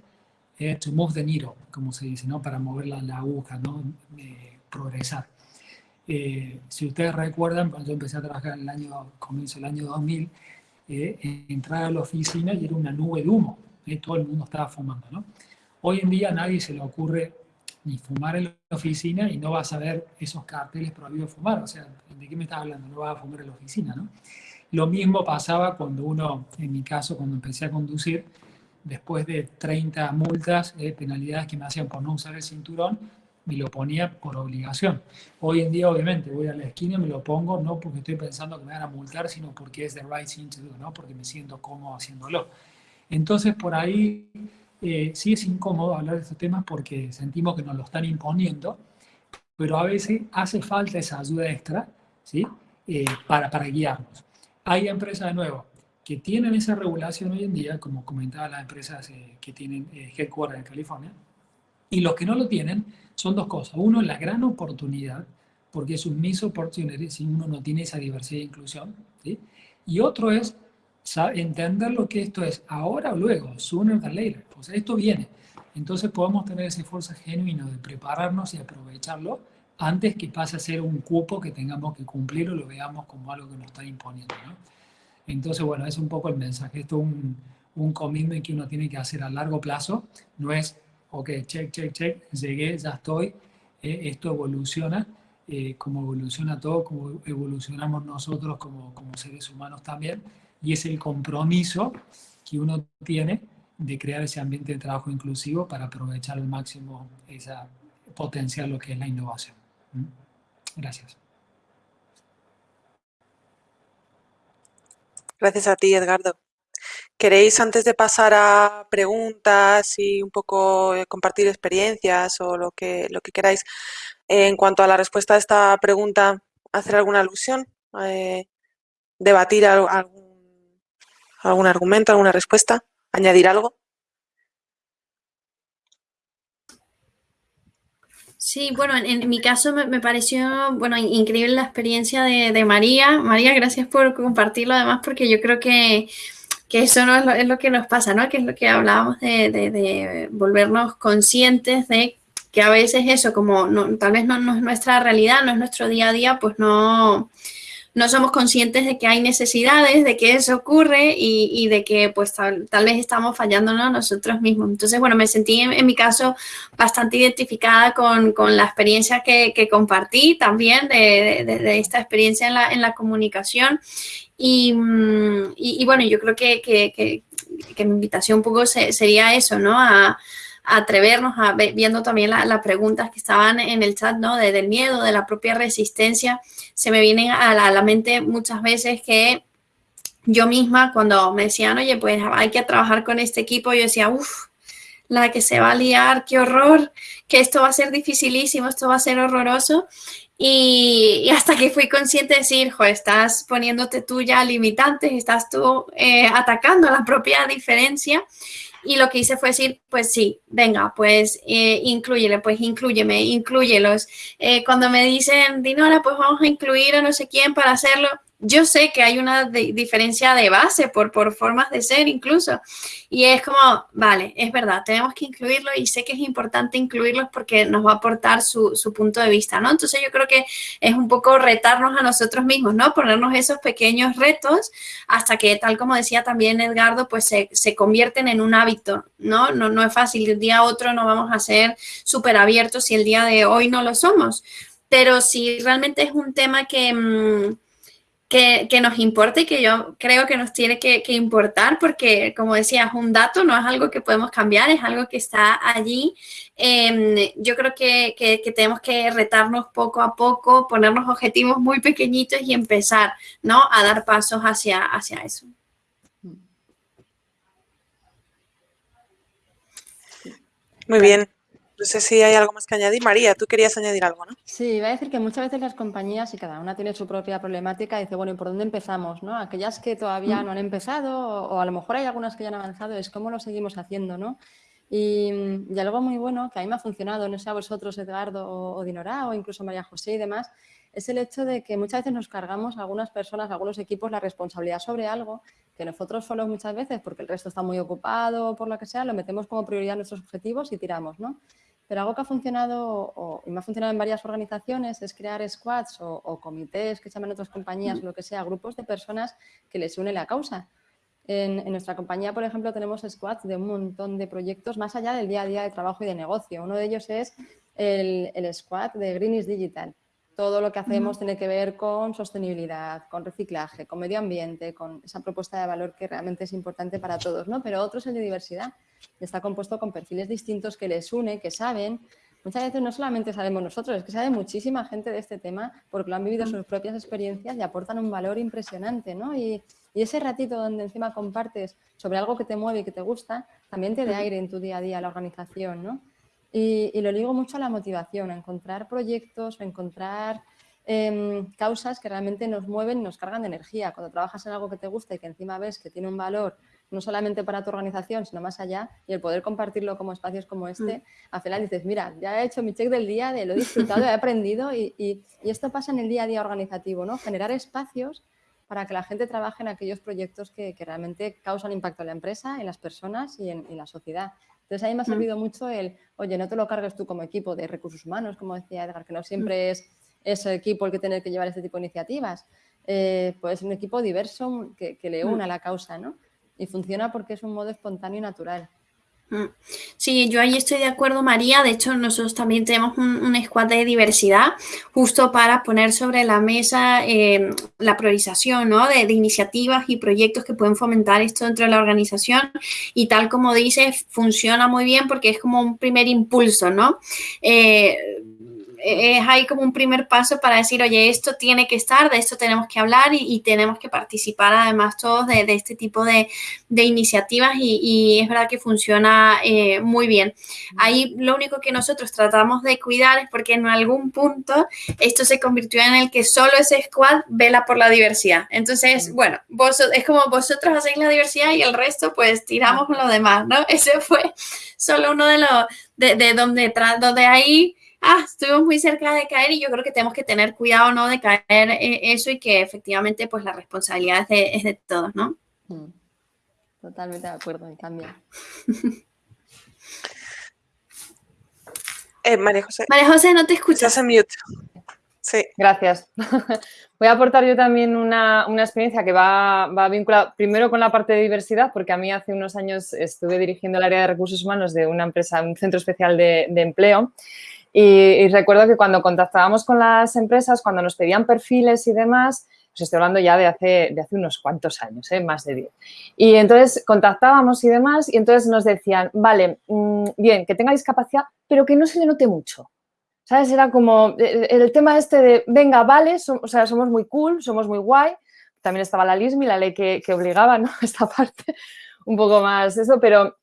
eh, to move the needle, como se dice, ¿no? para mover la, la aguja, ¿no? progresar. Eh, si ustedes recuerdan, cuando yo empecé a trabajar en el año, comienzo del año 2000, eh, entrar a la oficina y era una nube de humo, eh, todo el mundo estaba fumando. ¿no? Hoy en día a nadie se le ocurre ni fumar en la oficina y no vas a ver esos carteles prohibidos fumar, o sea, ¿de qué me estás hablando? No vas a fumar en la oficina, ¿no? Lo mismo pasaba cuando uno, en mi caso, cuando empecé a conducir, después de 30 multas, eh, penalidades que me hacían por no usar el cinturón, me lo ponía por obligación. Hoy en día, obviamente, voy a la esquina y me lo pongo, no porque estoy pensando que me van a multar, sino porque es the right thing to do, ¿no? porque me siento cómodo haciéndolo. Entonces, por ahí eh, sí es incómodo hablar de estos temas porque sentimos que nos lo están imponiendo, pero a veces hace falta esa ayuda extra ¿sí? Eh, para, para guiarnos. Hay empresas, de nuevo, que tienen esa regulación hoy en día, como comentaba las empresas eh, que tienen headquarters en California, y los que no lo tienen, son dos cosas. Uno, la gran oportunidad, porque es un miss opportunity si uno no tiene esa diversidad e inclusión. ¿sí? Y otro es entender lo que esto es ahora o luego, sooner than later. O sea, esto viene. Entonces podemos tener ese esfuerzo genuino de prepararnos y aprovecharlo antes que pase a ser un cupo que tengamos que cumplir o lo veamos como algo que nos está imponiendo. ¿no? Entonces, bueno, es un poco el mensaje. Esto es un, un commitment que uno tiene que hacer a largo plazo. No es ok, check, check, check, llegué, ya estoy, eh, esto evoluciona, eh, como evoluciona todo, como evolucionamos nosotros como, como seres humanos también, y es el compromiso que uno tiene de crear ese ambiente de trabajo inclusivo para aprovechar al máximo esa potencial lo que es la innovación. ¿Mm? Gracias. Gracias a ti, Edgardo. ¿Queréis, antes de pasar a preguntas y un poco eh, compartir experiencias o lo que, lo que queráis, en cuanto a la respuesta a esta pregunta, hacer alguna alusión? Eh, ¿Debatir algún, ¿Algún argumento, alguna respuesta? ¿Añadir algo? Sí, bueno, en, mi caso me, pareció, bueno, increíble la experiencia de, María. María, gracias por compartirlo además, porque yo creo que, eso no es lo, que nos pasa, ¿no? Que es lo que hablábamos de, de, volvernos conscientes de que a veces eso, como no, tal vez no, es nuestra realidad, no es nuestro día a día, pues no, no somos conscientes de que hay necesidades, de que eso ocurre y, de que pues tal, vez estamos fallándonos nosotros mismos. Entonces, bueno, me sentí en, mi caso bastante identificada con, la experiencia que, compartí también de, esta experiencia en la, en la comunicación. Y, y, bueno, yo creo que, que, mi invitación un poco sería eso, ¿no? A, atrevernos a viendo también las preguntas que estaban en el chat, ¿no? De, del miedo, de la propia resistencia. Se me vienen a la, mente muchas veces que yo misma cuando me decían, oye, pues hay que trabajar con este equipo, yo decía, uff, la que se va a liar, qué horror, que esto va a ser dificilísimo, esto va a ser horroroso. Y, hasta que fui consciente de decir, jo, estás poniéndote tú ya limitantes, estás tú eh, atacando la propia diferencia. Y lo que hice fue decir, pues sí, venga, pues eh, incluyele, pues incluyeme, incluyelos. Eh, cuando me dicen, Dinora, pues vamos a incluir a no sé quién para hacerlo, yo sé que hay una diferencia de base por, por formas de ser incluso. Y es como, vale, es verdad, tenemos que incluirlo y sé que es importante incluirlos porque nos va a aportar su, su, punto de vista, ¿no? Entonces yo creo que es un poco retarnos a nosotros mismos, ¿no? Ponernos esos pequeños retos hasta que, tal como decía también Edgardo, pues se, se convierten en un hábito, ¿no? ¿no? No es fácil, de un día a otro no vamos a ser súper abiertos si el día de hoy no lo somos. Pero si realmente es un tema que... Mmm, que, nos importe y que yo creo que nos tiene que, importar porque, como decía, es un dato, no es algo que podemos cambiar, es algo que está allí. Em, yo creo que, tenemos que retarnos poco a poco, ponernos objetivos muy pequeñitos y empezar ¿no? a dar pasos hacia, hacia eso. Muy bien. No sé si hay algo más que añadir. María, tú querías añadir algo, ¿no? Sí, iba a decir que muchas veces las compañías, y cada una tiene su propia problemática, dice, bueno, ¿y por dónde empezamos? ¿no? Aquellas que todavía mm. no han empezado, o, a lo mejor hay algunas que ya han avanzado, es cómo lo seguimos haciendo, ¿no? Y, algo muy bueno que a mí me ha funcionado, no sé a vosotros, Edgardo o, o Dinora, o incluso María José y demás, es el hecho de que muchas veces nos cargamos a algunas personas, a algunos equipos, la responsabilidad sobre algo que nosotros solos muchas veces, porque el resto está muy ocupado o por lo que sea, lo metemos como prioridad nuestros objetivos y tiramos, ¿no? Pero algo que ha funcionado y me ha funcionado en varias organizaciones es crear squads o, comités que se llaman otras compañías o lo que sea, grupos de personas que les une la causa. En, nuestra compañía, por ejemplo, tenemos squads de un montón de proyectos más allá del día a día de trabajo y de negocio. Uno de ellos es el, el squad de Green Digital. Todo lo que hacemos tiene que ver con sostenibilidad, con reciclaje, con medio ambiente, con esa propuesta de valor que realmente es importante para todos, ¿no? Pero otro es el de diversidad está compuesto con perfiles distintos que les une, que saben. Muchas veces no solamente sabemos nosotros, es que sabe muchísima gente de este tema porque lo han vivido sus propias experiencias y aportan un valor impresionante, ¿no? Y, ese ratito donde encima compartes sobre algo que te mueve y que te gusta, también te da aire en tu día a día la organización, ¿no? Y, lo digo mucho a la motivación, a encontrar proyectos, a encontrar em, causas que realmente nos mueven y nos cargan de energía. Cuando trabajas en algo que te gusta y que encima ves que tiene un valor no solamente para tu organización, sino más allá, y el poder compartirlo como espacios como este, mm. al final dices, mira, ya he hecho mi check del día, de lo he disfrutado, he aprendido, y, esto pasa en el día a día organizativo, ¿no? Generar espacios para que la gente trabaje en aquellos proyectos que, realmente causan impacto en la empresa, en las personas y en, la sociedad. Entonces, a mí me ha mm. servido mucho el, oye, no te lo cargues tú como equipo de recursos humanos, como decía Edgar, que no siempre mm. es ese equipo el que tiene que llevar este tipo de iniciativas. Eh, pues un equipo diverso que, que le una a la causa, ¿no? y funciona porque es un modo espontáneo y natural. Mm. Sí, yo ahí estoy de acuerdo, María. De hecho, nosotros también tenemos un, squad de diversidad justo para poner sobre la mesa em, la priorización ¿no? de, iniciativas y proyectos que pueden fomentar esto dentro de la organización. Y tal como dices, funciona muy bien porque es como un primer impulso, ¿no? Eh, es ahí como un primer paso para decir, oye, esto tiene que estar, de esto tenemos que hablar y, tenemos que participar además todos de, este tipo de, iniciativas y, es verdad que funciona eh, muy bien. Ahí lo único que nosotros tratamos de cuidar es porque en algún punto esto se convirtió en el que solo ese squad vela por la diversidad. Entonces, bueno, vos, es como vosotros hacéis la diversidad y el resto pues tiramos con lo demás, ¿no? Ese fue solo uno de los, de, de donde, donde ahí ah, estuvimos muy cerca de caer y yo creo que tenemos que tener cuidado, ¿no? De caer en eso y que efectivamente, pues la responsabilidad es de, todos, ¿no? Mm. Totalmente de acuerdo, me cambia. Eh, María José. María José, no te escuchas. en mute. Sí. Gracias. Voy a aportar yo también una, experiencia que va, va, vinculada primero con la parte de diversidad, porque a mí hace unos años estuve dirigiendo el área de recursos humanos de una empresa, un centro especial de, de empleo, y, recuerdo que cuando contactábamos con las empresas, cuando nos pedían perfiles y demás, pues estoy hablando ya de hace, de hace unos cuantos años, ¿eh? más de 10. Y entonces contactábamos y demás y entonces nos decían, vale, mm, bien, que tenga discapacidad, pero que no se le note mucho. ¿Sabes? Era como eh, el, tema este de, venga, vale, o sea, somos muy cool, somos muy guay. También estaba la LISMI, la ley que, que obligaba, ¿no? Esta parte, un poco más eso, pero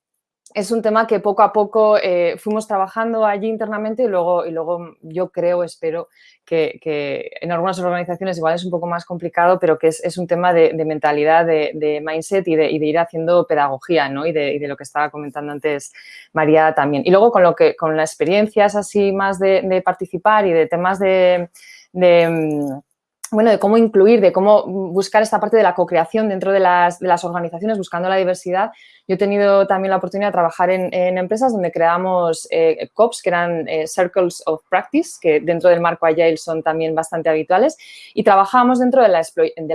es un tema que poco a poco eh, fuimos trabajando allí internamente y luego, y luego yo creo, espero que, en algunas organizaciones igual es un poco más complicado, pero que es, un tema de, mentalidad, de, mindset y de, ir haciendo pedagogía, ¿no? Y de, lo que estaba comentando antes María también. Y luego con, lo que, con las experiencias así más de, participar y de temas de mm, bueno, de cómo incluir, de cómo buscar esta parte de la co-creación dentro de las, organizaciones, buscando la diversidad. Yo he tenido también la oportunidad de trabajar en, empresas donde creamos eh, COPs, que eran eh, Circles of Practice, que dentro del marco Agile son también bastante habituales, y trabajábamos dentro de la,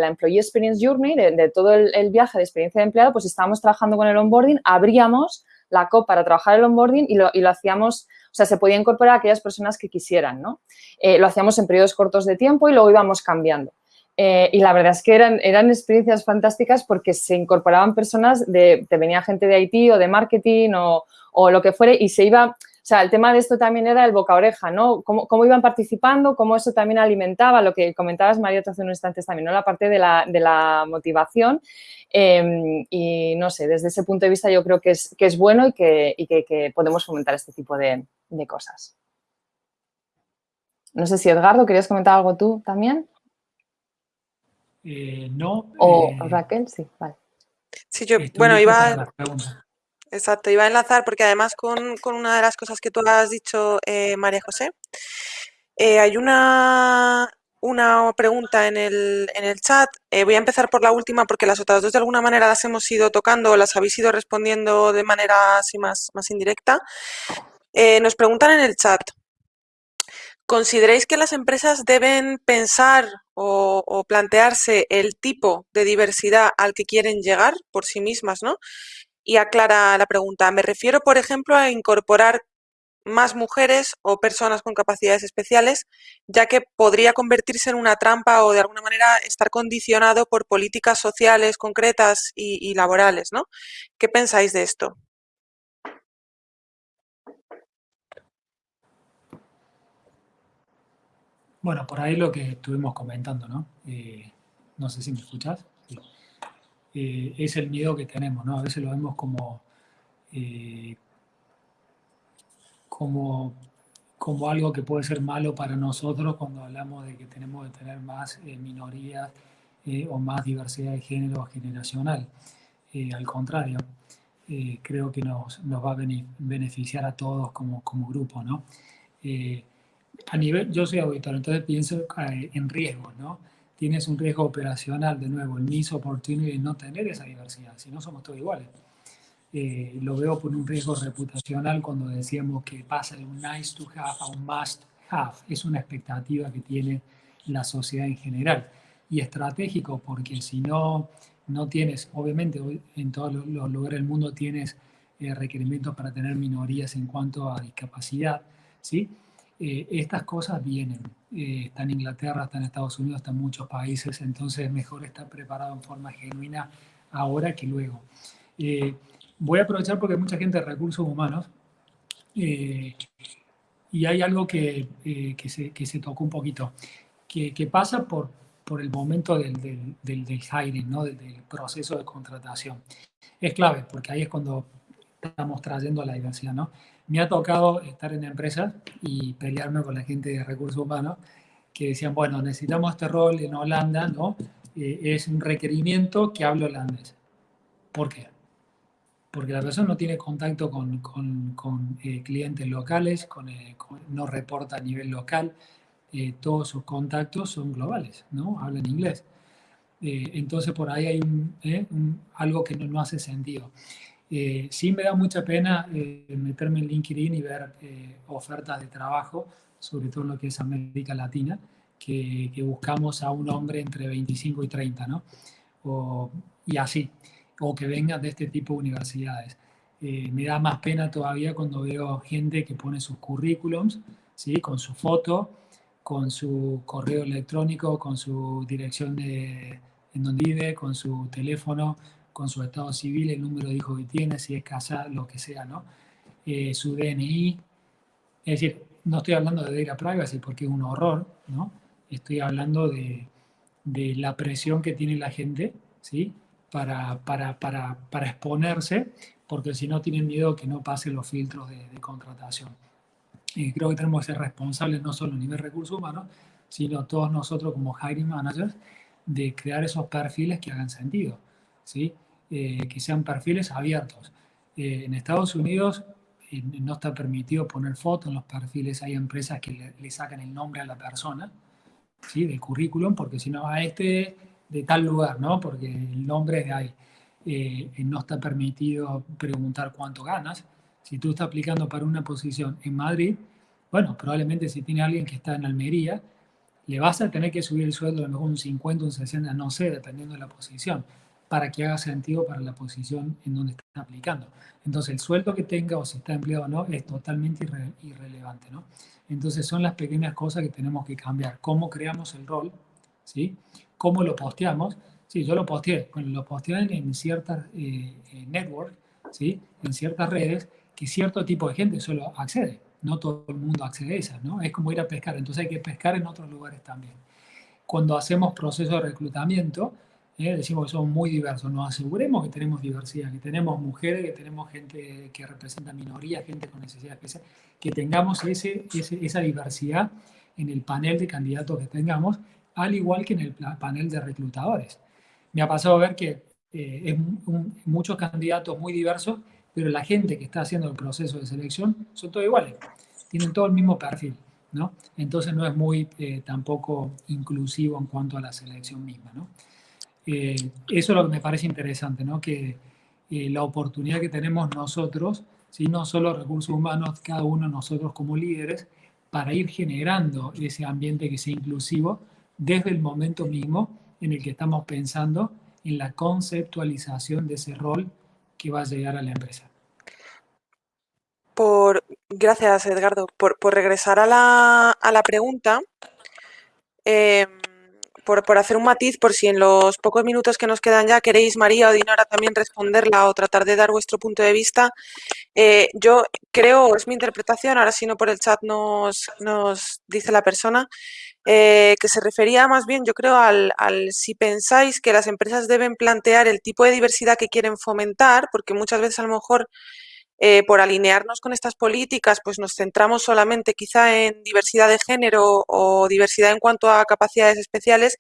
Employee Experience Journey, de, todo el, el, viaje de experiencia de empleado, pues estábamos trabajando con el onboarding, abríamos la COP para trabajar el onboarding y lo, y lo hacíamos, o sea, se podía incorporar a aquellas personas que quisieran, ¿no? Eh, lo hacíamos en periodos cortos de tiempo y luego íbamos cambiando. Eh, y la verdad es que eran, eran experiencias fantásticas porque se incorporaban personas, de, te venía gente de IT o de marketing o, o lo que fuere y se iba, sea, el tema de esto también era el boca oreja, ¿no? Cómo, cómo iban participando, cómo eso también alimentaba lo que comentabas, María, hace unos instantes también, ¿no? La parte de la, de la motivación. Em, y no sé, desde ese punto de vista yo creo que es, que es bueno y, que, y que, que, podemos fomentar este tipo de, de cosas. No sé si Edgardo, ¿querías comentar algo tú también? Eh, no. O eh, Raquel, sí, vale. Sí, yo, bueno, iba... Exacto, iba a enlazar porque además con, una de las cosas que tú has dicho, eh, María José, eh, hay una, una pregunta en el, en el chat. Eh, voy a empezar por la última porque las otras dos de alguna manera las hemos ido tocando o las habéis ido respondiendo de manera así más, más indirecta. nos preguntan en el chat, ¿consideráis que las empresas deben pensar o, o, plantearse el tipo de diversidad al que quieren llegar por sí mismas, ¿no? Y aclara la pregunta. Me refiero, por ejemplo, a incorporar más mujeres o personas con capacidades especiales, ya que podría convertirse en una trampa o de alguna manera estar condicionado por políticas sociales concretas y, laborales, ¿no? ¿Qué pensáis de esto? Bueno, por ahí lo que estuvimos comentando, ¿no? Eh, no sé si me escuchas. Eh, es el miedo que tenemos, ¿no? A veces lo vemos como, eh, como, como algo que puede ser malo para nosotros cuando hablamos de que tenemos que tener más eh, minorías o más diversidad de género generacional. al contrario, creo que nos, nos, va a beneficiar a todos como, como grupo, ¿no? a nivel, yo soy auditor, entonces pienso en riesgos, ¿no? Tienes un riesgo operacional, de nuevo, el miss opportunity de no tener esa diversidad, si no somos todos iguales. Eh, lo veo por un riesgo reputacional cuando decíamos que pasa de un nice to have a un must have. Es una expectativa que tiene la sociedad en general. Y estratégico porque si no, no tienes, obviamente en todos los lugares del mundo tienes eh, requerimientos para tener minorías en cuanto a discapacidad, ¿sí? Eh, estas cosas vienen. Eh, está en Inglaterra, está en Estados Unidos, está en muchos países, entonces mejor estar preparado en forma genuina ahora que luego. Eh, voy a aprovechar porque hay mucha gente de recursos humanos y Y hay algo que, eh, que, se, que, se, tocó un poquito, que, que pasa por, por, el momento del, del, del, del hiring, ¿no? del, proceso de contratación. Es clave, porque ahí es cuando estamos trayendo la diversidad. ¿no? Me ha tocado estar en empresas y pelearme con la gente de recursos humanos que decían, bueno, necesitamos este rol en Holanda, ¿no? Eh, es un requerimiento que hable holandés. ¿Por qué? Porque la persona no tiene contacto con, con, eh, clientes locales, eh, no reporta a nivel local, todos sus contactos son globales, ¿no? Hablan inglés. entonces por ahí hay algo que no, no, hace sentido. Sí me da mucha pena meterme en LinkedIn y ver ofertas de trabajo sobre todo en lo que es América Latina, que, que buscamos a un hombre entre 25 y 30, ¿no? O, y así, o que vengan de este tipo de universidades. Eh, me da más pena todavía cuando veo gente que pone sus currículums, ¿sí? Con su foto, con su correo electrónico, con su dirección de en donde vive, con su teléfono, con su estado civil, el número de hijos que tiene, si es casa, lo que sea, ¿no? Eh, su DNI. Es decir, no estoy hablando de data privacy porque es un horror, ¿no? Estoy hablando de, de la presión que tiene la gente, ¿sí? Para, para, para, para exponerse, porque si no tienen miedo que no pasen los filtros de, contratación. Creo que tenemos que ser responsables no solo a nivel recursos humanos, sino todos nosotros como hiring managers, de crear esos perfiles que hagan sentido, ¿sí? Eh, que sean perfiles abiertos. Eh, en Estados Unidos no está permitido poner fotos en los perfiles. Hay empresas que le, le, sacan el nombre a la persona, ¿sí? Del currículum, porque si no, a este de tal lugar, ¿no? Porque el nombre es de ahí. Eh, no está permitido preguntar cuánto ganas. Si tú estás aplicando para una posición en Madrid, bueno, probablemente si tiene alguien que está en Almería, le vas a tener que subir el sueldo a lo mejor un 50, un 60, no sé, dependiendo de la posición para que haga sentido para la posición en donde está aplicando. Entonces, el sueldo que tenga o si está empleado o no es totalmente irre irrelevante, ¿no? Entonces, son las pequeñas cosas que tenemos que cambiar. ¿Cómo creamos el rol? ¿Sí? ¿Cómo lo posteamos? Sí, yo lo posteé. Bueno, lo posteé en ciertas eh, networks, ¿sí? En ciertas redes que cierto tipo de gente solo accede. No todo el mundo accede a esas, ¿no? Es como ir a pescar. Entonces, hay que pescar en otros lugares también. Cuando hacemos procesos de reclutamiento, ¿eh? decimos que somos muy diversos, nos aseguremos que tenemos diversidad, que tenemos mujeres, que tenemos gente que representa minorías, gente con necesidades especiales, que tengamos ese, ese, esa diversidad en el panel de candidatos que tengamos, al igual que en el panel de reclutadores. Me ha pasado a ver que eh, es un, muchos candidatos muy diversos, pero la gente que está haciendo el proceso de selección son todos iguales, tienen todo el mismo perfil. ¿no? Entonces no es muy eh, tampoco inclusivo en cuanto a la selección misma. ¿no? Eh, eso es lo que me parece interesante, ¿no? que eh, la oportunidad que tenemos nosotros, ¿sí? no solo recursos humanos, cada uno de nosotros como líderes, para ir generando ese ambiente que sea inclusivo desde el momento mismo en el que estamos pensando en la conceptualización de ese rol que va a llegar a la empresa. Por, gracias, Edgardo. Por, por regresar a la, a la pregunta, eh, por, por, hacer un matiz, por si en los pocos minutos que nos quedan ya queréis, María o Dinora, también responderla o tratar de dar vuestro punto de vista. Eh, yo creo, es mi interpretación, ahora si no por el chat nos, nos dice la persona, eh, que se refería más bien, yo creo, al, al, si pensáis que las empresas deben plantear el tipo de diversidad que quieren fomentar, porque muchas veces a lo mejor eh, por alinearnos con estas políticas, pues nos centramos solamente quizá en diversidad de género o diversidad en cuanto a capacidades especiales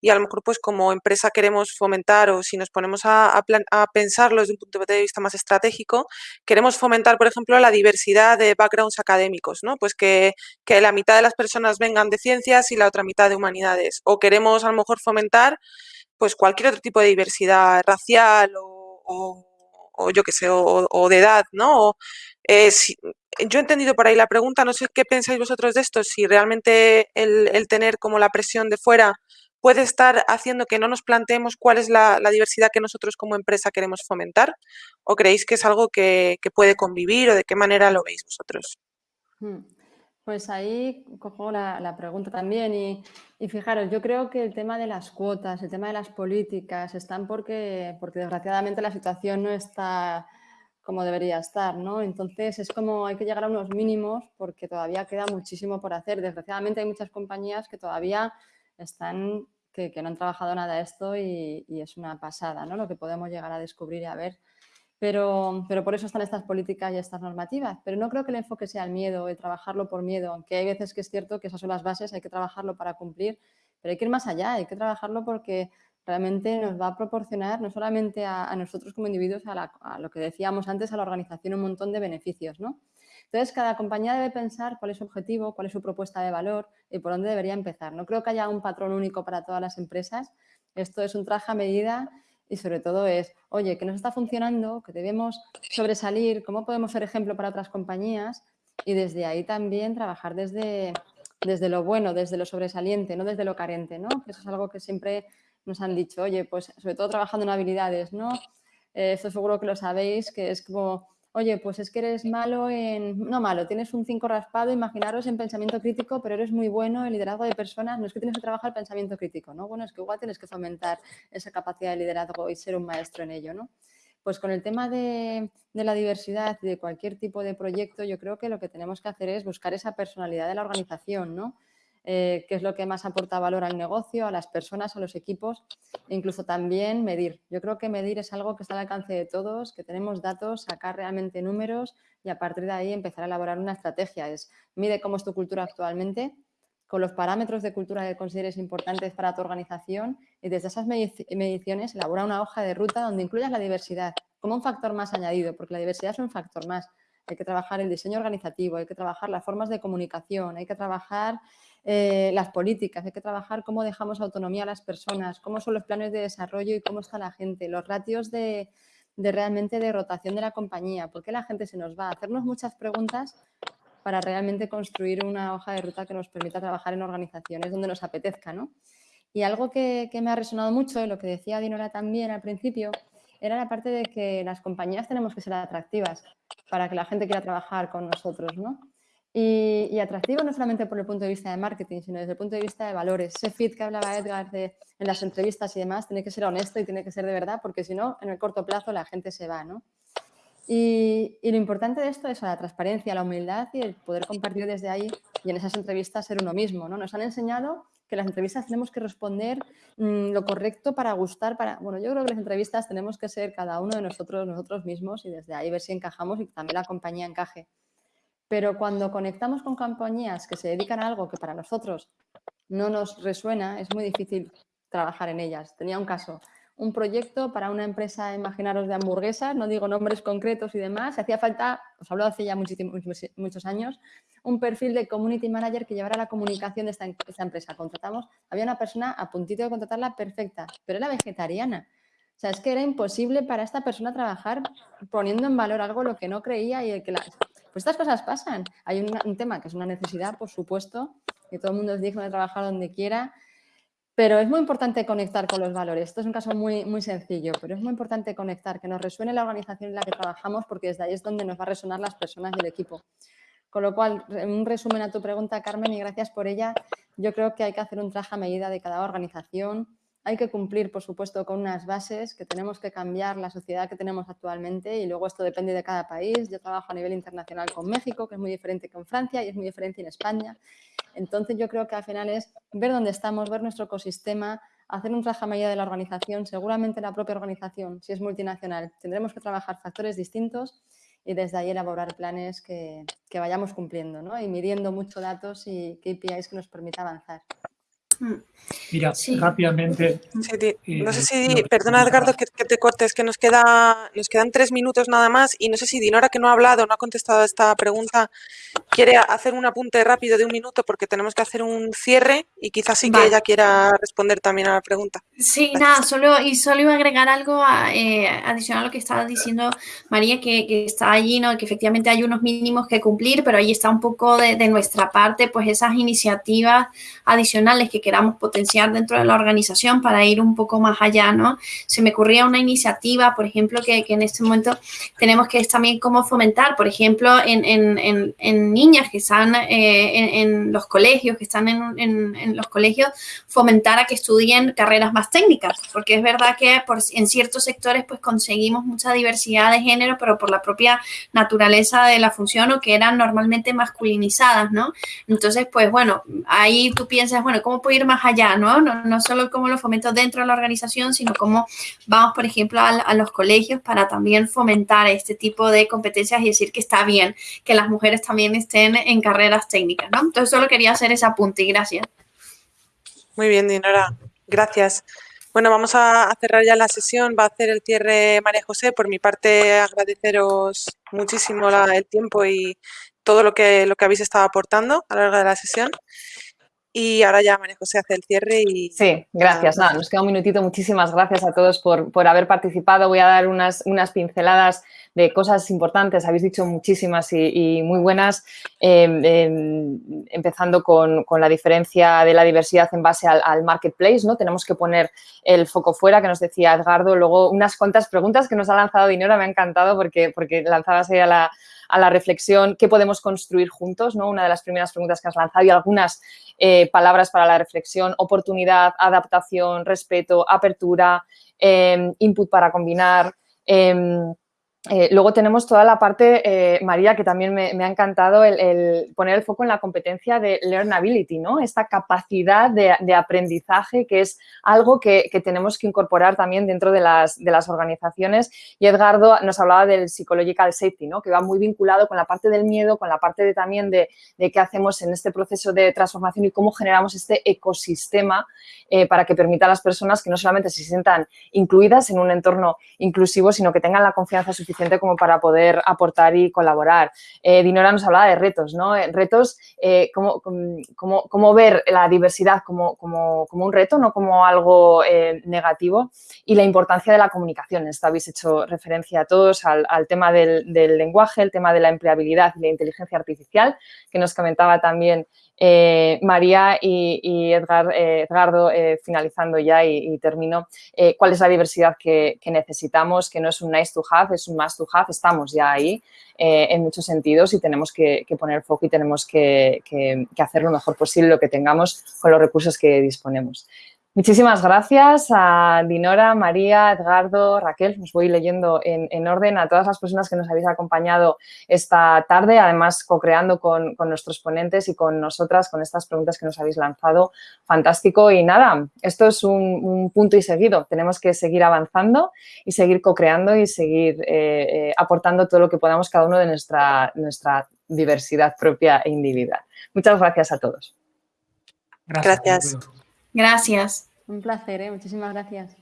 y a lo mejor pues como empresa queremos fomentar o si nos ponemos a, plan, a pensarlo desde un punto de vista más estratégico, queremos fomentar, por ejemplo, la diversidad de backgrounds académicos, ¿no? Pues que, la mitad de las personas vengan de ciencias y la otra mitad de humanidades. O queremos a lo mejor fomentar pues cualquier otro tipo de diversidad racial o o yo que sé, o, de edad, ¿no? O, eh, yo he entendido por ahí la pregunta, no sé qué pensáis vosotros de esto, si realmente el, tener como la presión de fuera puede estar haciendo que no nos planteemos cuál es la, diversidad que nosotros como empresa queremos fomentar, o creéis que es algo que, puede convivir, o de qué manera lo veis vosotros. Hmm. Pues ahí cojo la, la pregunta también y, y, fijaros, yo creo que el tema de las cuotas, el tema de las políticas están porque, porque desgraciadamente la situación no está como debería estar, ¿no? Entonces es como hay que llegar a unos mínimos porque todavía queda muchísimo por hacer. Desgraciadamente hay muchas compañías que todavía están, que, no han trabajado nada esto y, es una pasada, ¿no? Lo que podemos llegar a descubrir y a ver. Pero, pero por eso están estas políticas y estas normativas. Pero no creo que el enfoque sea el miedo, el trabajarlo por miedo, aunque hay veces que es cierto que esas son las bases, hay que trabajarlo para cumplir, pero hay que ir más allá, hay que trabajarlo porque realmente nos va a proporcionar no solamente a, nosotros como individuos, a, lo que decíamos antes, a la organización un montón de beneficios, ¿no? Entonces, cada compañía debe pensar cuál es su objetivo, cuál es su propuesta de valor y por dónde debería empezar. No creo que haya un patrón único para todas las empresas. Esto es un traje a medida y sobre todo es, oye, que nos está funcionando, que debemos sobresalir, cómo podemos ser ejemplo para otras compañías y desde ahí también trabajar desde, desde lo bueno, desde lo sobresaliente, no desde lo carente, ¿no? Eso es algo que siempre nos han dicho, oye, pues sobre todo trabajando en habilidades, ¿no? Eh, seguro que lo sabéis, que es como, oye, pues es que eres malo en, no malo, tienes un 5 raspado, imaginaros en pensamiento crítico, pero eres muy bueno en liderazgo de personas, no es que tienes que trabajar pensamiento crítico, ¿no? Bueno, es que igual tienes que fomentar esa capacidad de liderazgo y ser un maestro en ello, ¿no? Pues con el tema de, de la diversidad y de cualquier tipo de proyecto, yo creo que lo que tenemos que hacer es buscar esa personalidad de la organización, ¿no? Eh, qué es lo que más aporta valor al negocio, a las personas, a los equipos, e incluso también medir. Yo creo que medir es algo que está al alcance de todos, que tenemos datos, sacar realmente números y a partir de ahí empezar a elaborar una estrategia. Es mide cómo es tu cultura actualmente, con los parámetros de cultura que consideres importantes para tu organización y desde esas mediciones elabora una hoja de ruta donde incluyas la diversidad como un factor más añadido, porque la diversidad es un factor más. Hay que trabajar el diseño organizativo, hay que trabajar las formas de comunicación, hay que trabajar eh, las políticas, hay que trabajar cómo dejamos autonomía a las personas, cómo son los planes de desarrollo y cómo está la gente, los ratios de, realmente de rotación de la compañía, por qué la gente se nos va, hacernos muchas preguntas para realmente construir una hoja de ruta que nos permita trabajar en organizaciones donde nos apetezca, ¿no? Y algo que, que me ha resonado mucho, lo que decía Dinora también al principio, era la parte de que las compañías tenemos que ser atractivas para que la gente quiera trabajar con nosotros, ¿no? Y, atractivo no solamente por el punto de vista de marketing, sino desde el punto de vista de valores. Ese fit que hablaba Edgar de, en las entrevistas y demás tiene que ser honesto y tiene que ser de verdad, porque si no, en el corto plazo la gente se va, ¿no? Y, lo importante de esto es la transparencia, la humildad y el poder compartir desde ahí y en esas entrevistas ser uno mismo, ¿no? Nos han enseñado que las entrevistas tenemos que responder mm, lo correcto para gustar, para... Bueno, yo creo que las entrevistas tenemos que ser cada uno de nosotros, nosotros mismos y desde ahí ver si encajamos y también la compañía encaje. Pero cuando conectamos con compañías que se dedican a algo que para nosotros no nos resuena, es muy difícil trabajar en ellas. Tenía un caso, un proyecto para una empresa, imaginaros, de hamburguesas, no digo nombres concretos y demás, hacía falta, os hablo hace ya muchos años, un perfil de community manager que llevara la comunicación de esta, empresa. Contratamos, había una persona a puntito de contratarla perfecta, pero era vegetariana. O sea, es que era imposible para esta persona trabajar poniendo en valor algo lo que no creía y el que la, pues estas cosas pasan. Hay un, tema que es una necesidad, por supuesto, que todo el mundo es digno de trabajar donde quiera, pero es muy importante conectar con los valores. Esto es un caso muy, muy sencillo, pero es muy importante conectar, que nos resuene la organización en la que trabajamos, porque desde ahí es donde nos va a resonar las personas y el equipo. Con lo cual, un resumen a tu pregunta, Carmen, y gracias por ella, yo creo que hay que hacer un traje a medida de cada organización, hay que cumplir, por supuesto, con unas bases, que tenemos que cambiar la sociedad que tenemos actualmente y luego esto depende de cada país. Yo trabajo a nivel internacional con México, que es muy diferente que en Francia y es muy diferente en España. Entonces yo creo que al final es ver dónde estamos, ver nuestro ecosistema, hacer un traje a medida de la organización, seguramente la propia organización, si es multinacional, tendremos que trabajar factores distintos y desde ahí elaborar planes que, que vayamos cumpliendo ¿no? y midiendo mucho datos y KPIs que nos permita avanzar. Mira, rápidamente. Eh, no sé si, perdona Edgardo que, te cortes, que nos, queda, nos quedan tres minutos nada más y no sé si Dinora que no ha hablado, no ha contestado esta pregunta, quiere hacer un apunte rápido de un minuto porque tenemos que hacer un cierre y quizás sí que ella quiera responder también a la pregunta. Sí, nada, solo, y solo iba a agregar algo eh, adicional a lo que estaba diciendo María, que, está allí, ¿no? que efectivamente hay unos mínimos que cumplir, pero ahí está un poco de, de nuestra parte, pues esas iniciativas adicionales que queramos potenciar dentro de la organización para ir un poco más allá, ¿no? Se me ocurría una iniciativa, por ejemplo, que, en este momento tenemos que es también cómo fomentar, por ejemplo, en, niñas que están eh, en, los colegios, que están en, los colegios, fomentar a que estudien carreras más técnicas, porque es verdad que en ciertos sectores pues conseguimos mucha diversidad de género, pero por la propia naturaleza de la función o que eran normalmente masculinizadas, ¿no? Entonces, pues bueno, ahí tú piensas, bueno, ¿cómo puedo más allá, no? No, no solo cómo lo fomento dentro de la organización, sino cómo vamos, por ejemplo, a, los colegios para también fomentar este tipo de competencias y decir que está bien que las mujeres también estén en carreras técnicas, ¿no? Entonces, solo quería hacer ese apunte y gracias. Muy bien, Dinora. Gracias. Bueno, vamos a cerrar ya la sesión. Va a hacer el cierre María José. Por mi parte, agradeceros muchísimo el tiempo y todo lo que, lo que habéis estado aportando a lo largo de la sesión. Y ahora ya María José hace el cierre y... Sí, gracias. Nada, nos queda un minutito. Muchísimas gracias a todos por, por haber participado. Voy a dar unas, unas pinceladas de cosas importantes. Habéis dicho muchísimas y, muy buenas, em, em, empezando con, con, la diferencia de la diversidad en base al, marketplace. ¿no? Tenemos que poner el foco fuera, que nos decía Edgardo. Luego, unas cuantas preguntas que nos ha lanzado Dinora. Me ha encantado porque, porque lanzabas ahí a la a la reflexión, qué podemos construir juntos, ¿no? Una de las primeras preguntas que has lanzado y algunas eh, palabras para la reflexión, oportunidad, adaptación, respeto, apertura, em, input para combinar, em, eh, luego tenemos toda la parte, eh, María, que también me, ha encantado el, poner el foco en la competencia de learnability, ¿no? Esta capacidad de, aprendizaje que es algo que, tenemos que incorporar también dentro de las, de las, organizaciones. Y Edgardo nos hablaba del psychological safety, ¿no? Que va muy vinculado con la parte del miedo, con la parte de, también de, qué hacemos en este proceso de transformación y cómo generamos este ecosistema eh, para que permita a las personas que no solamente se sientan incluidas en un entorno inclusivo, sino que tengan la confianza suficiente como para poder aportar y colaborar. Eh, Dinora nos hablaba de retos, ¿no? Eh, retos, eh, cómo, cómo, ver la diversidad como, como, un reto, no como algo negativo y la importancia de la comunicación. Esto habéis hecho referencia a todos al, tema del lenguaje, el tema de la empleabilidad y la inteligencia artificial, que nos comentaba también eh, María y, Edgar, eh, Edgardo, eh, finalizando ya y, termino, cuál es la diversidad que, necesitamos, que no es un nice to have, es un must to have, estamos ya ahí en muchos sentidos y tenemos que, poner foco y tenemos que, hacer lo mejor posible lo que tengamos con los recursos que disponemos. Muchísimas gracias a Dinora, María, Edgardo, Raquel. Os voy leyendo en, orden a todas las personas que nos habéis acompañado esta tarde, además co-creando con, nuestros ponentes y con nosotras, con estas preguntas que nos habéis lanzado. Fantástico. Y nada, esto es un, punto y seguido. Tenemos que seguir avanzando y seguir co-creando y seguir eh, eh, aportando todo lo que podamos cada uno de nuestra, nuestra diversidad propia e individual. Muchas gracias a todos. Gracias. Gracias. Un placer, ¿eh? muchísimas gracias.